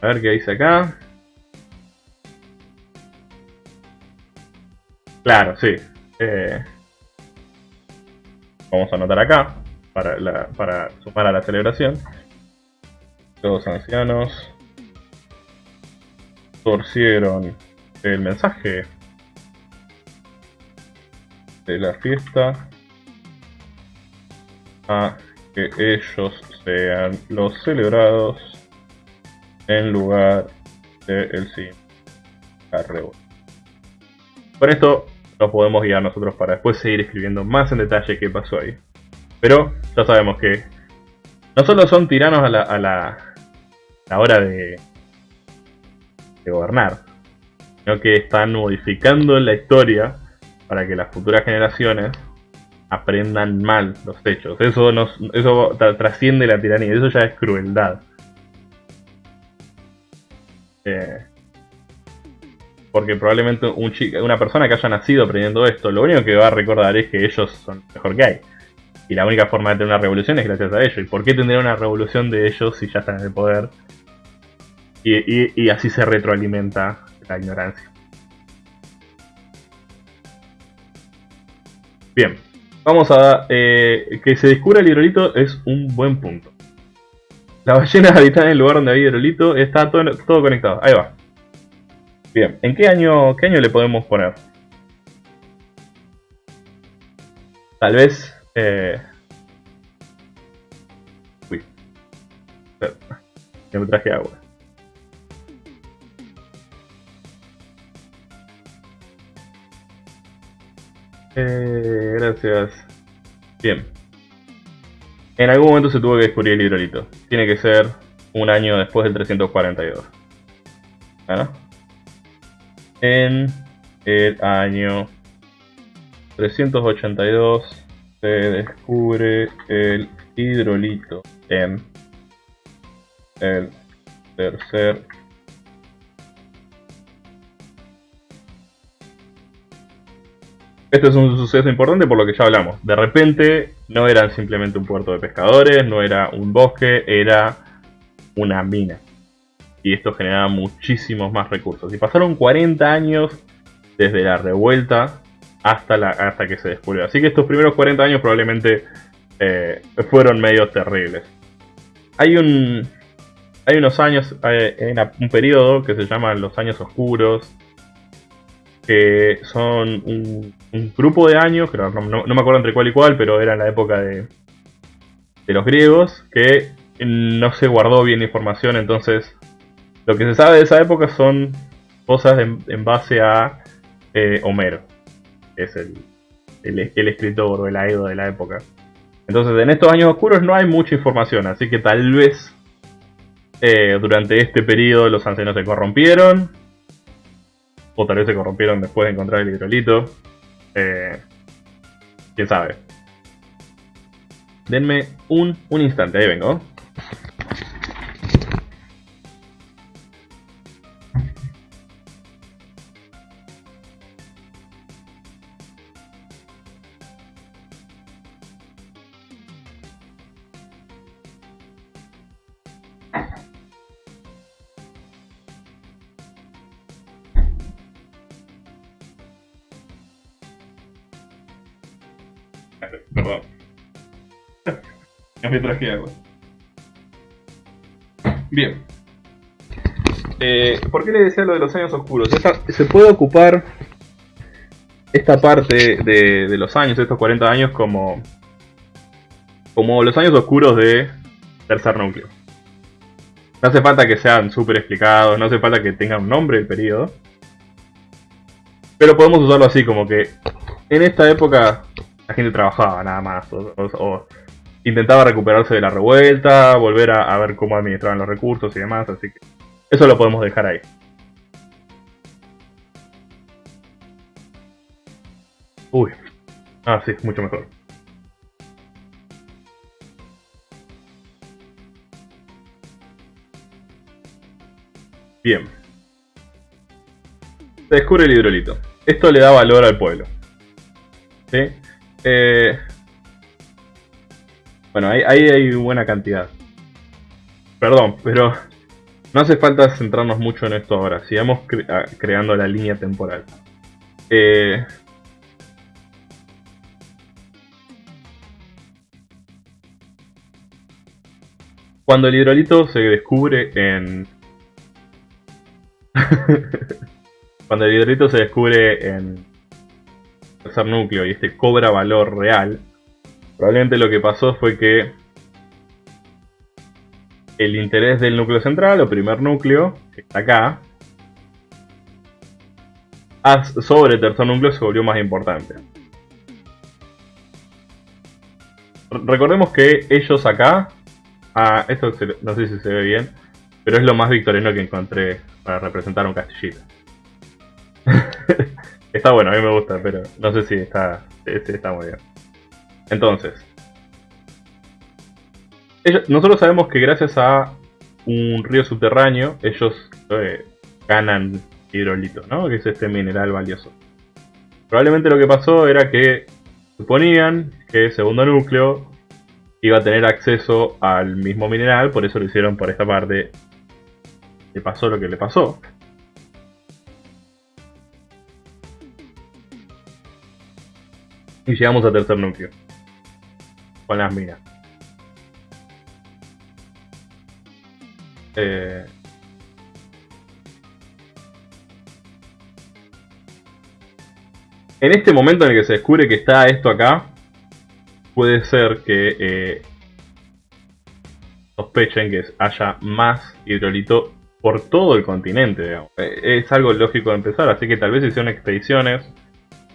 A ver qué dice acá. Claro, sí. Eh, vamos a anotar acá para, para sumar a la celebración. Los ancianos torcieron el mensaje de la fiesta a que ellos sean los celebrados en lugar de el sí Con esto nos podemos guiar nosotros para después seguir escribiendo más en detalle qué pasó ahí. Pero ya sabemos que no solo son tiranos a la, a la, hora de, de gobernar, sino que están modificando la historia para que las futuras generaciones aprendan mal los hechos. Eso, nos, eso trasciende la tiranía, eso ya es crueldad. Eh, porque probablemente un una persona que haya nacido aprendiendo esto, lo único que va a recordar es que ellos son mejor que hay. Y la única forma de tener una revolución es gracias a ellos. ¿Y por qué tendría una revolución de ellos si ya están en el poder? Y, así se retroalimenta la ignorancia. Bien, vamos a... Eh, que se descubra el hidrolito es un buen punto. Las ballenas [LAUGHS] habitan en el lugar donde hay hidrolito, está todo, todo conectado. Ahí va. Bien, ¿en qué año, qué año le podemos poner? Tal vez... Eh... Uy. Ya me traje agua. Eh, gracias. Bien. En algún momento se tuvo que descubrir el hidrolito. Tiene que ser un año después del 342. ¿Bueno? En el año 382 se descubre el hidrolito en el tercer Este es un suceso importante por lo que ya hablamos. De repente no eran simplemente un puerto de pescadores, no era un bosque, era una mina y esto generaba muchísimos más recursos. Y pasaron 40 años desde la revuelta hasta, la, hasta que se descubrió. Así que estos primeros 40 años probablemente eh, fueron medio terribles. Hay un, hay unos años, hay un periodo que se llama los años oscuros, que son un, grupo de años, no, no, me acuerdo entre cuál y cuál, pero era en la época de, de los griegos, que no se guardó bien información, entonces lo que se sabe de esa época son cosas en, base a eh, Homero, es el, el, escritor o el aedo de la época. Entonces, en estos años oscuros no hay mucha información, así que tal vez eh, durante este periodo los ancianos se corrompieron, o tal vez se corrompieron después de encontrar el hidrolito. Eh, Quién sabe. Denme un, un instante, ahí vengo. Bien. Eh, ¿Por qué le decía lo de los años oscuros? se puede ocupar esta parte de, los años, estos 40 años, como, como los años oscuros de tercer núcleo. No hace falta que sean súper explicados, no hace falta que tengan un nombre el periodo. Pero podemos usarlo así, como que en esta época la gente trabajaba nada más, intentaba recuperarse de la revuelta, volver a, ver cómo administraban los recursos y demás, así que eso lo podemos dejar ahí. Uy, ah sí, mucho mejor. Bien. Se descubre el hidrolito. Esto le da valor al pueblo. ¿Sí? Eh, bueno, ahí, hay buena cantidad. Perdón, pero no hace falta centrarnos mucho en esto ahora. Sigamos ah, creando la línea temporal. Eh, cuando el hidrolito se descubre en... [LAUGHS] cuando el hidrolito se descubre en tercer núcleo y este cobra valor real, Probablemente lo que pasó fue que el interés del núcleo central, o primer núcleo, que está acá, sobre el tercer núcleo se volvió más importante. Recordemos que ellos acá, ah, esto no sé si se ve bien, pero es lo más victoriano que encontré para representar un castillito. [LAUGHS] está bueno, a mí me gusta, pero no sé si está, este está muy bien. Entonces, nosotros sabemos que gracias a un río subterráneo, ellos eh, ganan hidrolito, ¿no? Que es este mineral valioso. Probablemente lo que pasó era que suponían que el segundo núcleo iba a tener acceso al mismo mineral, por eso lo hicieron por esta parte. Le pasó lo que le pasó. Y llegamos al tercer núcleo con las minas. Eh, en este momento en el que se descubre que está esto acá, puede ser que eh, sospechen que haya más hidrolito por todo el continente. Eh, es algo lógico de empezar, así que tal vez hicieron expediciones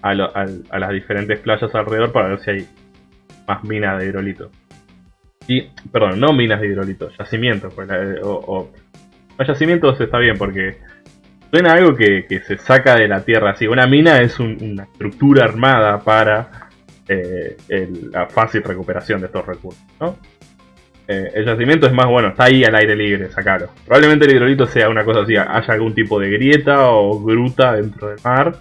a, a las diferentes playas alrededor para ver si hay más minas de hidrolito. Y, perdón, no minas de hidrolito, yacimientos. Pues, o, yacimientos está bien porque suena algo que, se saca de la tierra. Así, una mina es una estructura armada para eh, la fácil recuperación de estos recursos. Eh, el yacimiento es más bueno, está ahí al aire libre, sacarlo. Probablemente el hidrolito sea una cosa así, haya algún tipo de grieta o gruta dentro del mar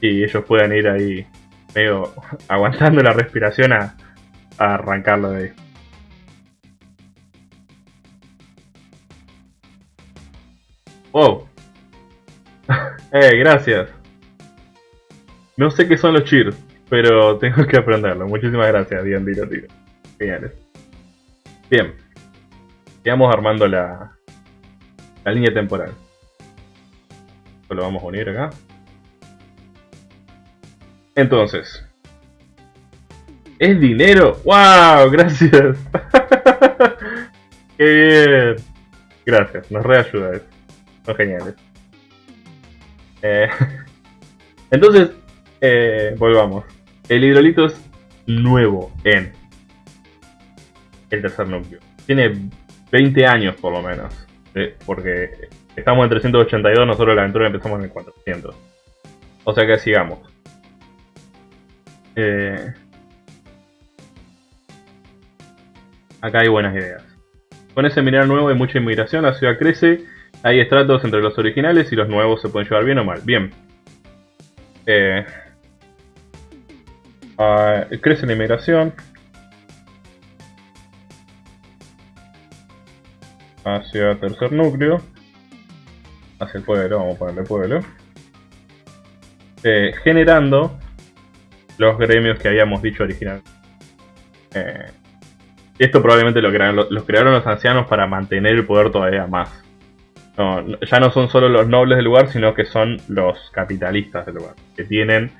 y ellos puedan ir ahí medio [LAUGHS] aguantando la respiración a, arrancarlo de ahí. Wow. [LAUGHS] eh, gracias. No sé qué son los cheers, pero [LAUGHS] tengo que aprenderlo. Muchísimas gracias, bien, tiro, tiro. Geniales. Bien. Sigamos armando la, la línea temporal. Esto lo vamos a unir acá. Entonces, ¿Es dinero? ¡Wow! Gracias. [LAUGHS] ¡Qué bien! Gracias, nos reayuda eso. Son geniales. Eh, [LAUGHS] entonces, eh, volvamos. El hidrolito es nuevo en el tercer núcleo. Tiene 20 años por lo menos. Porque estamos en 382, nosotros la aventura empezamos en el 400. O sea que sigamos. Eh, acá hay buenas ideas. Con ese mineral nuevo hay mucha inmigración, la ciudad crece, hay estratos entre los originales y los nuevos se pueden llevar bien o mal. Bien. Eh, ah, crece la inmigración. Hacia tercer núcleo. Hacia el pueblo, vamos a ponerle pueblo. Eh, generando los gremios que habíamos dicho originalmente. Eh, Esto probablemente lo crearon, los crearon los ancianos para mantener el poder todavía más. ya no son solo los nobles del lugar, sino que son los capitalistas del lugar, que tienen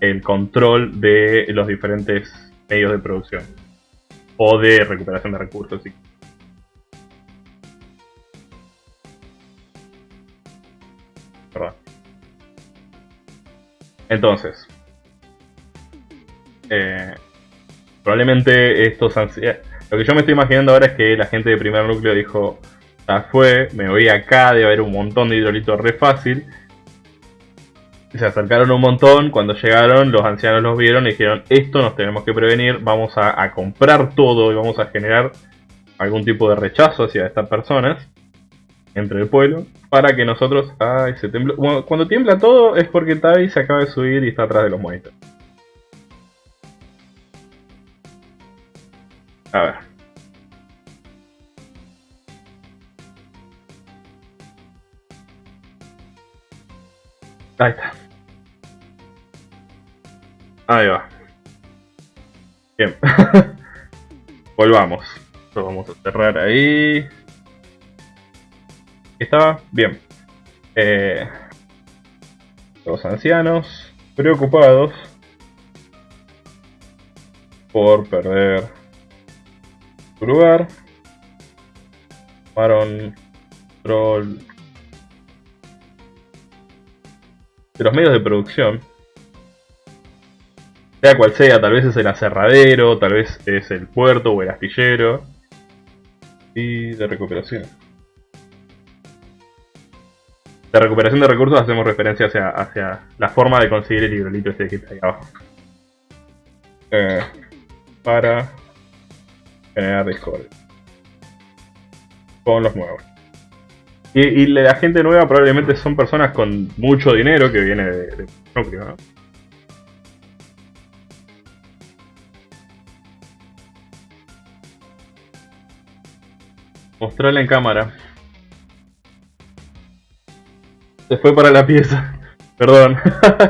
el control de los diferentes medios de producción o de recuperación de recursos. Entonces, eh, probablemente estos ancianos... Lo que yo me estoy imaginando ahora es que la gente de primer núcleo dijo, ya fue, me voy acá, debe haber un montón de hidrolitos re fácil. Se acercaron un montón, cuando llegaron los ancianos los vieron y dijeron, esto nos tenemos que prevenir, vamos a, comprar todo y vamos a generar algún tipo de rechazo hacia estas personas entre el pueblo para que nosotros... Ay, se tembló. cuando tiembla todo es porque Tavi se acaba de subir y está atrás de los monitores. A ver. Ahí está. Ahí va. Bien. [LAUGHS] Volvamos. Lo vamos a cerrar ahí. Estaba bien. Eh, los ancianos preocupados por perder lugar. Tomaron control de los medios de producción. Sea cual sea, tal vez es el aserradero, tal vez es el puerto o el astillero. Y de recuperación. De recuperación de recursos hacemos referencia hacia, hacia la forma de conseguir el hidrolito este que está ahí abajo. Eh, para generar Discord. Con los nuevos. Y, la gente nueva probablemente son personas con mucho dinero que viene de, núcleo, ¿no? Mostrarle en cámara. Se fue para la pieza. [LAUGHS] Perdón.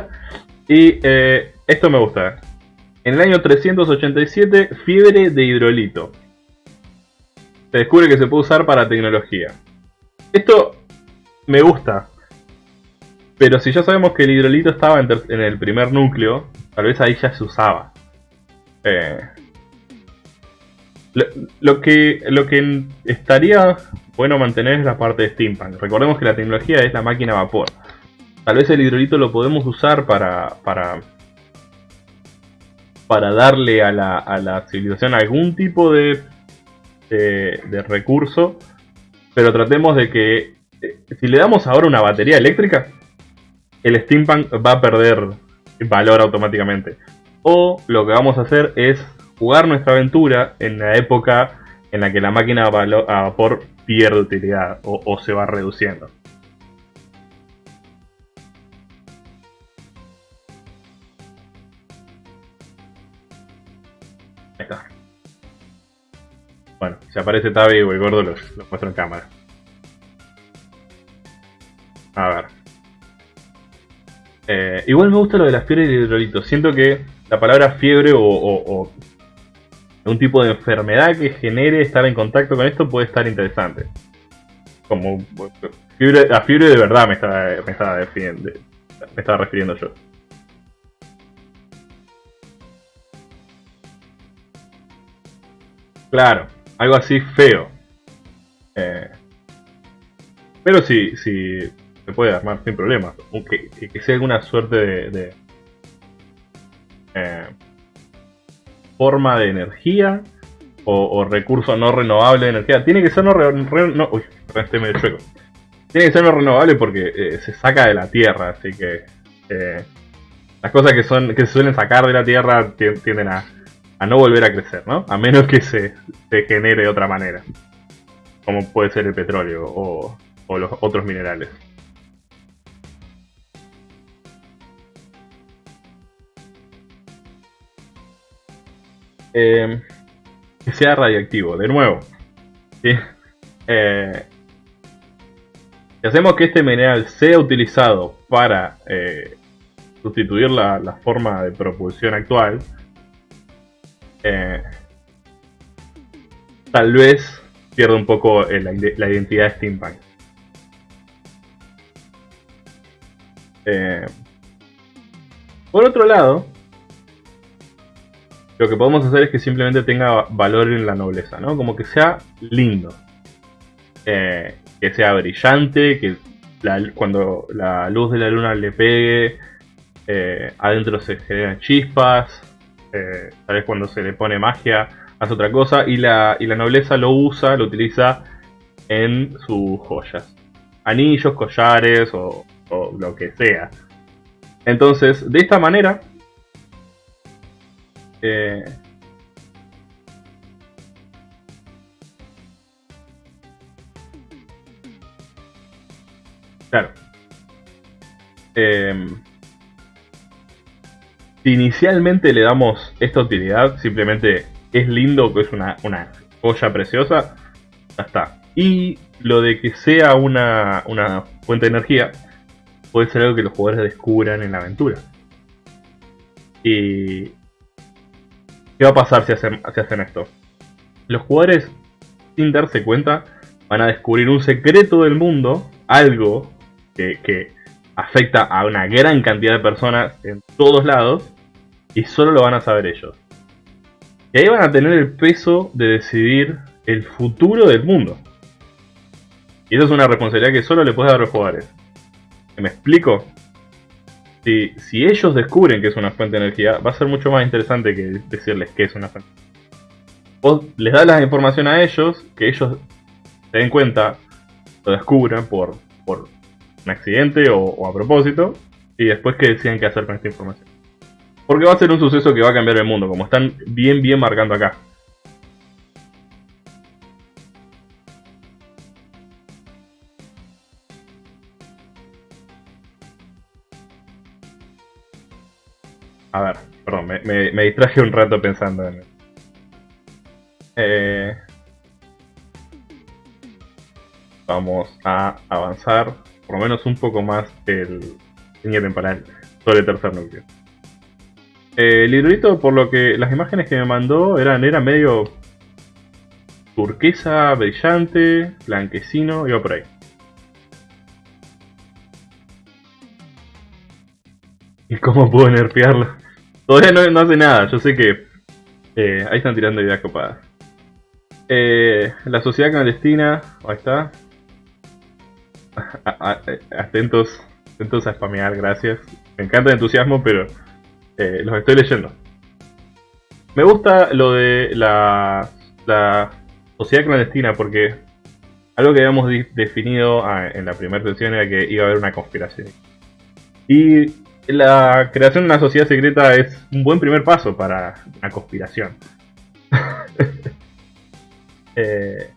[LAUGHS] y eh, esto me gusta. En el año 387, fiebre de hidrolito. Se descubre que se puede usar para tecnología. Esto me gusta. Pero si ya sabemos que el hidrolito estaba en, el primer núcleo, tal vez ahí ya se usaba. Eh, lo, que, lo que estaría bueno mantener es la parte de steampunk. Recordemos que la tecnología es la máquina a vapor. Tal vez el hidrolito lo podemos usar para, para, para darle a la, a la civilización algún tipo de, de, recurso, pero tratemos de que eh, si le damos ahora una batería eléctrica, el steampunk va a perder valor automáticamente. O lo que vamos a hacer es jugar nuestra aventura en la época en la que la máquina a vapor pierde utilidad o, se va reduciendo. Bueno, si aparece Tabi o el gordo los, muestro en cámara. A ver. Eh, igual me gusta lo de las fiebre de hidrolito. Siento que la palabra fiebre o un tipo de enfermedad que genere estar en contacto con esto puede estar interesante. Como fiebre, a fiebre de verdad me estaba, me estaba, definiendo, me estaba refiriendo yo. Claro, algo así feo. Eh, pero sí, sí, se puede armar sin problemas. Aunque que, sea alguna suerte de, eh, forma de energía o, recurso no renovable de energía. Tiene que ser no, no uy, este medio chueco. Tiene que ser no renovable porque eh, se saca de la tierra, así que eh, las cosas que son que se suelen sacar de la tierra tienden a, a no volver a crecer, ¿no? A menos que se, se, genere de otra manera, como puede ser el petróleo o, los otros minerales. Eh, que sea radiactivo. De nuevo, eh, si hacemos que este mineral sea utilizado para eh, sustituir la, forma de propulsión actual, tal vez pierde un poco la, identidad de steampunk. por otro lado, lo que podemos hacer es que simplemente tenga valor en la nobleza, ¿no? Como que sea lindo. Eh, que sea brillante, que cuando la luz de la luna le pegue, eh, adentro se generan chispas, eh, tal vez cuando se le pone magia hace otra cosa, y la, y la nobleza lo usa, lo utiliza en sus joyas. Anillos, collares o, lo que sea. Entonces, de esta manera, eh, claro. Eh, inicialmente le damos esta utilidad, simplemente es lindo, que es una, una joya preciosa, ya está. Y lo de que sea una, una fuente de energía, puede ser algo que los jugadores descubran en la aventura. Y ¿Qué va a pasar si hacen, hacen esto? Los jugadores, sin darse cuenta, van a descubrir un secreto del mundo, algo que, afecta a una gran cantidad de personas en todos lados, y solo lo van a saber ellos. Y ahí van a tener el peso de decidir el futuro del mundo. Y eso es una responsabilidad que solo le puedes dar a los jugadores. ¿Me explico? si, ellos descubren que es una fuente de energía, va a ser mucho más interesante que decirles que es una fuente. Vos les das la información a ellos, que ellos se den cuenta, lo descubran por, por un accidente o, a propósito, y después que deciden qué hacer con esta información. Porque va a ser un suceso que va a cambiar el mundo, como están bien bien marcando acá. A ver, perdón, me, distraje un rato pensando en... Eh, vamos a avanzar por lo menos un poco más el línea temporal sobre el tercer núcleo. Eh, el hidrolito, por lo que las imágenes que me mandó eran, era medio turquesa, brillante, blanquecino, iba por ahí. ¿Y cómo puedo nerfearlo? [LAUGHS] Todavía no, hace nada, yo sé que eh, ahí están tirando ideas copadas. Eh, la sociedad clandestina, ahí está. [LAUGHS] atentos, atentos a spamear, gracias. Me encanta el entusiasmo, pero eh, los estoy leyendo. Me gusta lo de la, sociedad clandestina porque algo que habíamos definido ah, en la primera sesión era que iba a haber una conspiración. Y la creación de una sociedad secreta es un buen primer paso para una conspiración. [LAUGHS] Eh,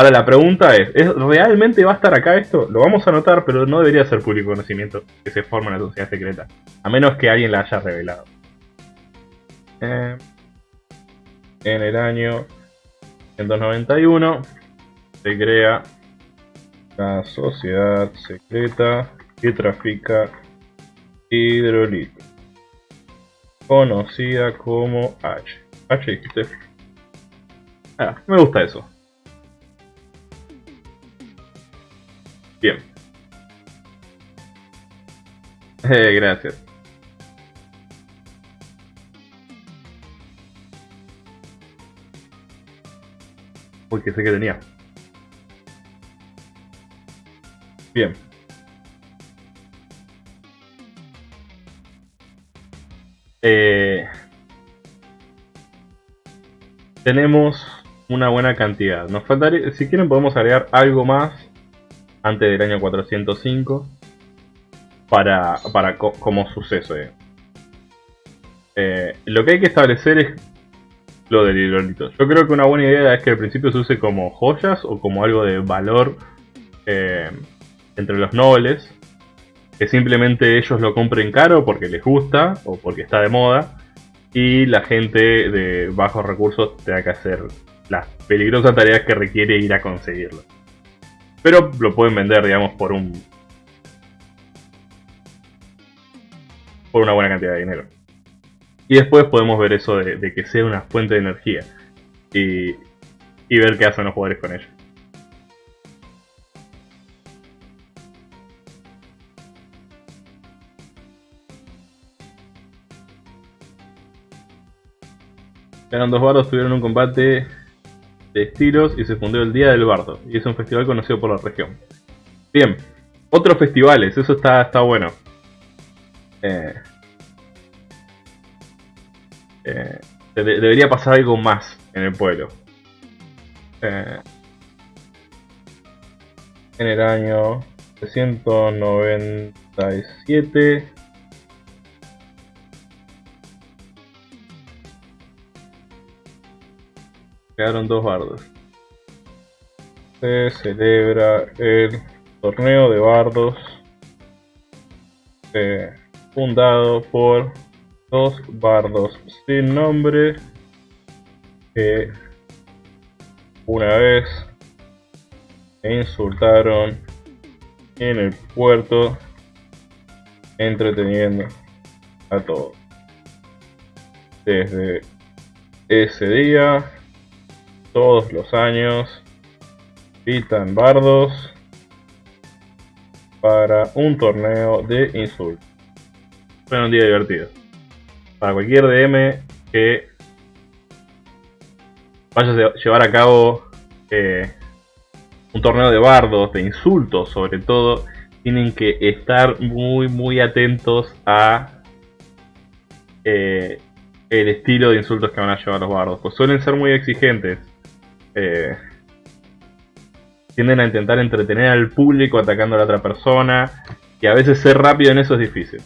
ahora la pregunta es, ¿realmente va a estar acá esto? Lo vamos a anotar, pero no debería ser público conocimiento que se forma una sociedad secreta. A menos que alguien la haya revelado. Eh, en el año 191 se crea la sociedad secreta que trafica hidrolito, conocida como H. H dijiste. Ah, me gusta eso. Bien. [LAUGHS] Eh, gracias. Porque sé que tenía. Bien. Eh, tenemos una buena cantidad. Nos faltaría, si quieren podemos agregar algo más antes del año 405 para, para como suceso. Eh. Eh, lo que hay que establecer es lo del hidrolito. Yo creo que una buena idea es que al principio se use como joyas o como algo de valor entre los nobles que simplemente ellos lo compren caro porque les gusta o porque está de moda y la gente de bajos recursos tenga que hacer las peligrosas tareas que requiere ir a conseguirlo. Pero lo pueden vender, digamos, por un por una buena cantidad de dinero. Y después podemos ver eso de, que sea una fuente de energía. Y y ver qué hacen los jugadores con ellos. Eran dos bardos, tuvieron un combate de estilos y se fundó el Día del Bardo. Y es un festival conocido por la región. Bien, otros festivales, eso está, está bueno. Eh, eh, debería pasar algo más en el pueblo. Eh, en el año 397 quedaron dos bardos. Se celebra el torneo de bardos eh, fundado por dos bardos sin nombre que una vez me insultaron en el puerto entreteniendo a todos. Desde ese día, todos los años, pitan bardos para un torneo de insultos. Fue un día divertido. Para cualquier DM que vaya a llevar a cabo eh, un torneo de bardos, de insultos sobre todo, tienen que estar muy muy atentos a eh, el estilo de insultos que van a llevar los bardos, pues suelen ser muy exigentes. Eh, tienden a intentar entretener al público atacando a la otra persona, y a veces ser rápido en eso es difícil.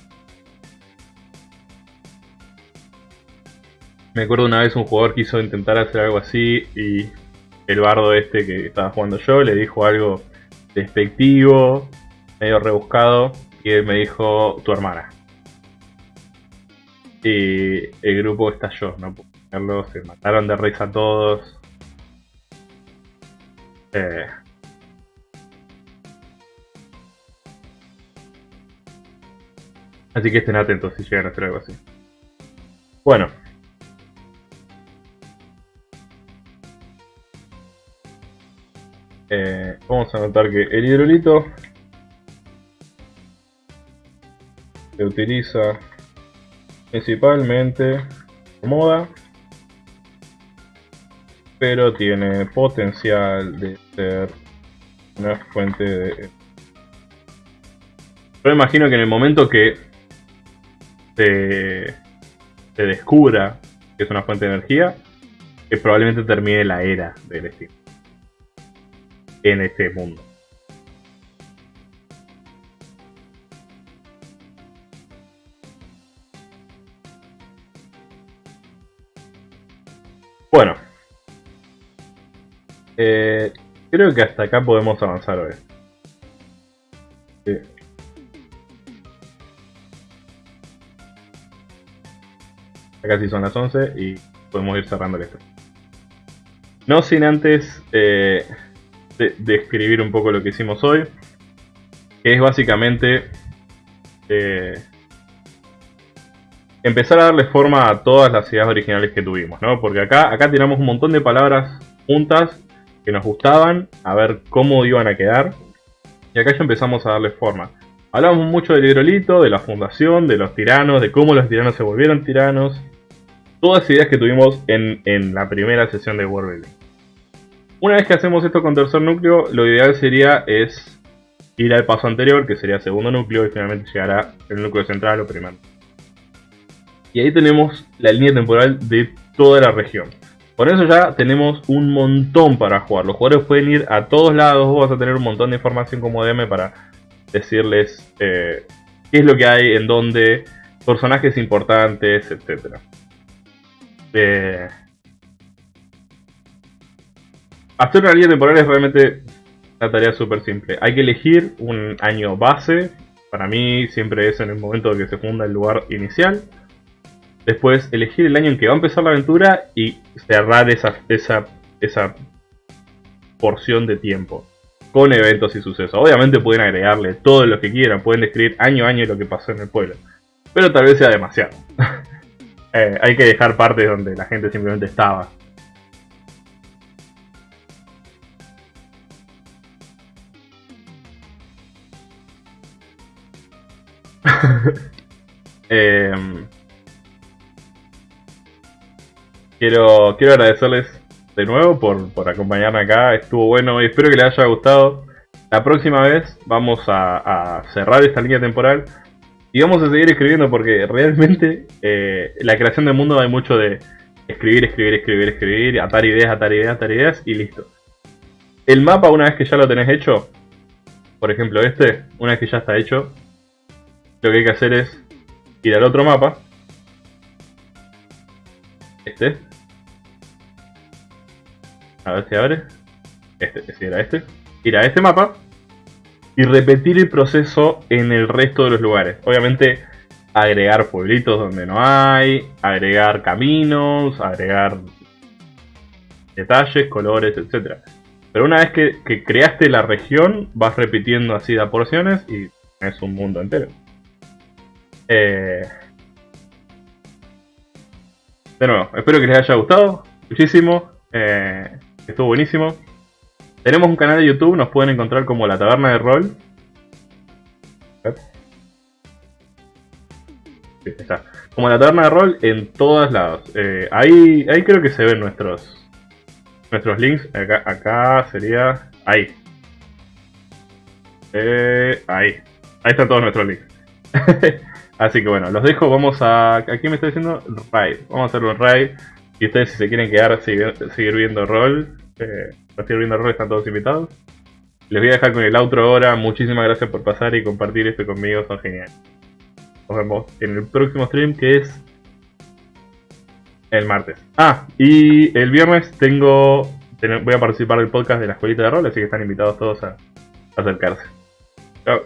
Me acuerdo una vez un jugador quiso intentar hacer algo así y el bardo este que estaba jugando yo le dijo algo despectivo, medio rebuscado, y él me dijo tu hermana. Y el grupo estalló, no puedo se mataron de risa todos. Eh, así que estén atentos si llegan a hacer algo así. Bueno, Eh, vamos a notar que el hidrolito se utiliza principalmente como moda, pero tiene potencial de ser una fuente de... Yo imagino que en el momento que se, descubra que es una fuente de energía, que probablemente termine la era del estilo en este mundo. Bueno. Eh, creo que hasta acá podemos avanzar hoy. Sí. Son las 11 y podemos ir cerrando esto. No sin antes eh, describir un poco lo que hicimos hoy. Que es básicamente eh, empezar a darle forma a todas las ideas originales que tuvimos, ¿no? Porque acá, acá tiramos un montón de palabras juntas que nos gustaban, a ver cómo iban a quedar. Y acá ya empezamos a darle forma. Hablamos mucho del hidrolito, de la fundación, de los tiranos, de cómo los tiranos se volvieron tiranos. Todas ideas que tuvimos en, en la primera sesión de World una vez que hacemos esto con tercer núcleo, lo ideal sería es ir al paso anterior, que sería segundo núcleo, y finalmente llegar al núcleo central o primero. Y ahí tenemos la línea temporal de toda la región. Por eso ya tenemos un montón para jugar. Los jugadores pueden ir a todos lados, vos vas a tener un montón de información como DM para decirles eh, qué es lo que hay, en dónde, personajes importantes, etc. Eh, Hacer una línea temporal es realmente una tarea súper simple. Hay que elegir un año base. Para mí siempre es en el momento en que se funda el lugar inicial. Después elegir el año en que va a empezar la aventura y cerrar esa, esa, esa porción de tiempo con eventos y sucesos. Obviamente pueden agregarle todo lo que quieran, pueden describir año a año lo que pasó en el pueblo, pero tal vez sea demasiado. [LAUGHS] Eh, hay que dejar partes donde la gente simplemente estaba. [LAUGHS] Eh, quiero, quiero agradecerles de nuevo por, por acompañarme acá. Estuvo bueno y espero que les haya gustado. La próxima vez vamos a, cerrar esta línea temporal y vamos a seguir escribiendo porque [LAUGHS] realmente eh, la creación del mundo hay mucho de escribir, escribir, escribir, escribir, atar ideas, atar ideas, atar ideas y listo. El mapa una vez que ya lo tenés hecho, por ejemplo este, una vez que ya está hecho, lo que hay que hacer es ir al otro mapa, este, a ver si abre, este, si era este, ir a este mapa y repetir el proceso en el resto de los lugares. Obviamente agregar pueblitos donde no hay, agregar caminos, agregar detalles, colores, etc. Pero una vez que, creaste la región, vas repitiendo así de porciones y es un mundo entero. Eh, de nuevo, espero que les haya gustado muchísimo. Eh, estuvo buenísimo. Tenemos un canal de YouTube, nos pueden encontrar como La Taberna de Rol. Como La Taberna de Rol en todas lados. Eh, ahí, ahí creo que se ven nuestros nuestros links. Acá, acá sería... Ahí. Eh, ahí. Ahí están todos nuestros links. [LAUGHS] Así que bueno, los dejo. Vamos a... Aquí me está diciendo raid. Vamos a hacerlo en raid. Y ustedes si se quieren quedar, seguir, seguir viendo rol. Eh, seguir viendo rol, están todos invitados. Les voy a dejar con el outro ahora. Muchísimas gracias por pasar y compartir esto conmigo. Son geniales. Nos vemos en el próximo stream que es el martes. Ah, y el viernes tengo, voy a participar del podcast de la escuelita de rol, así que están invitados todos a acercarse. Chao.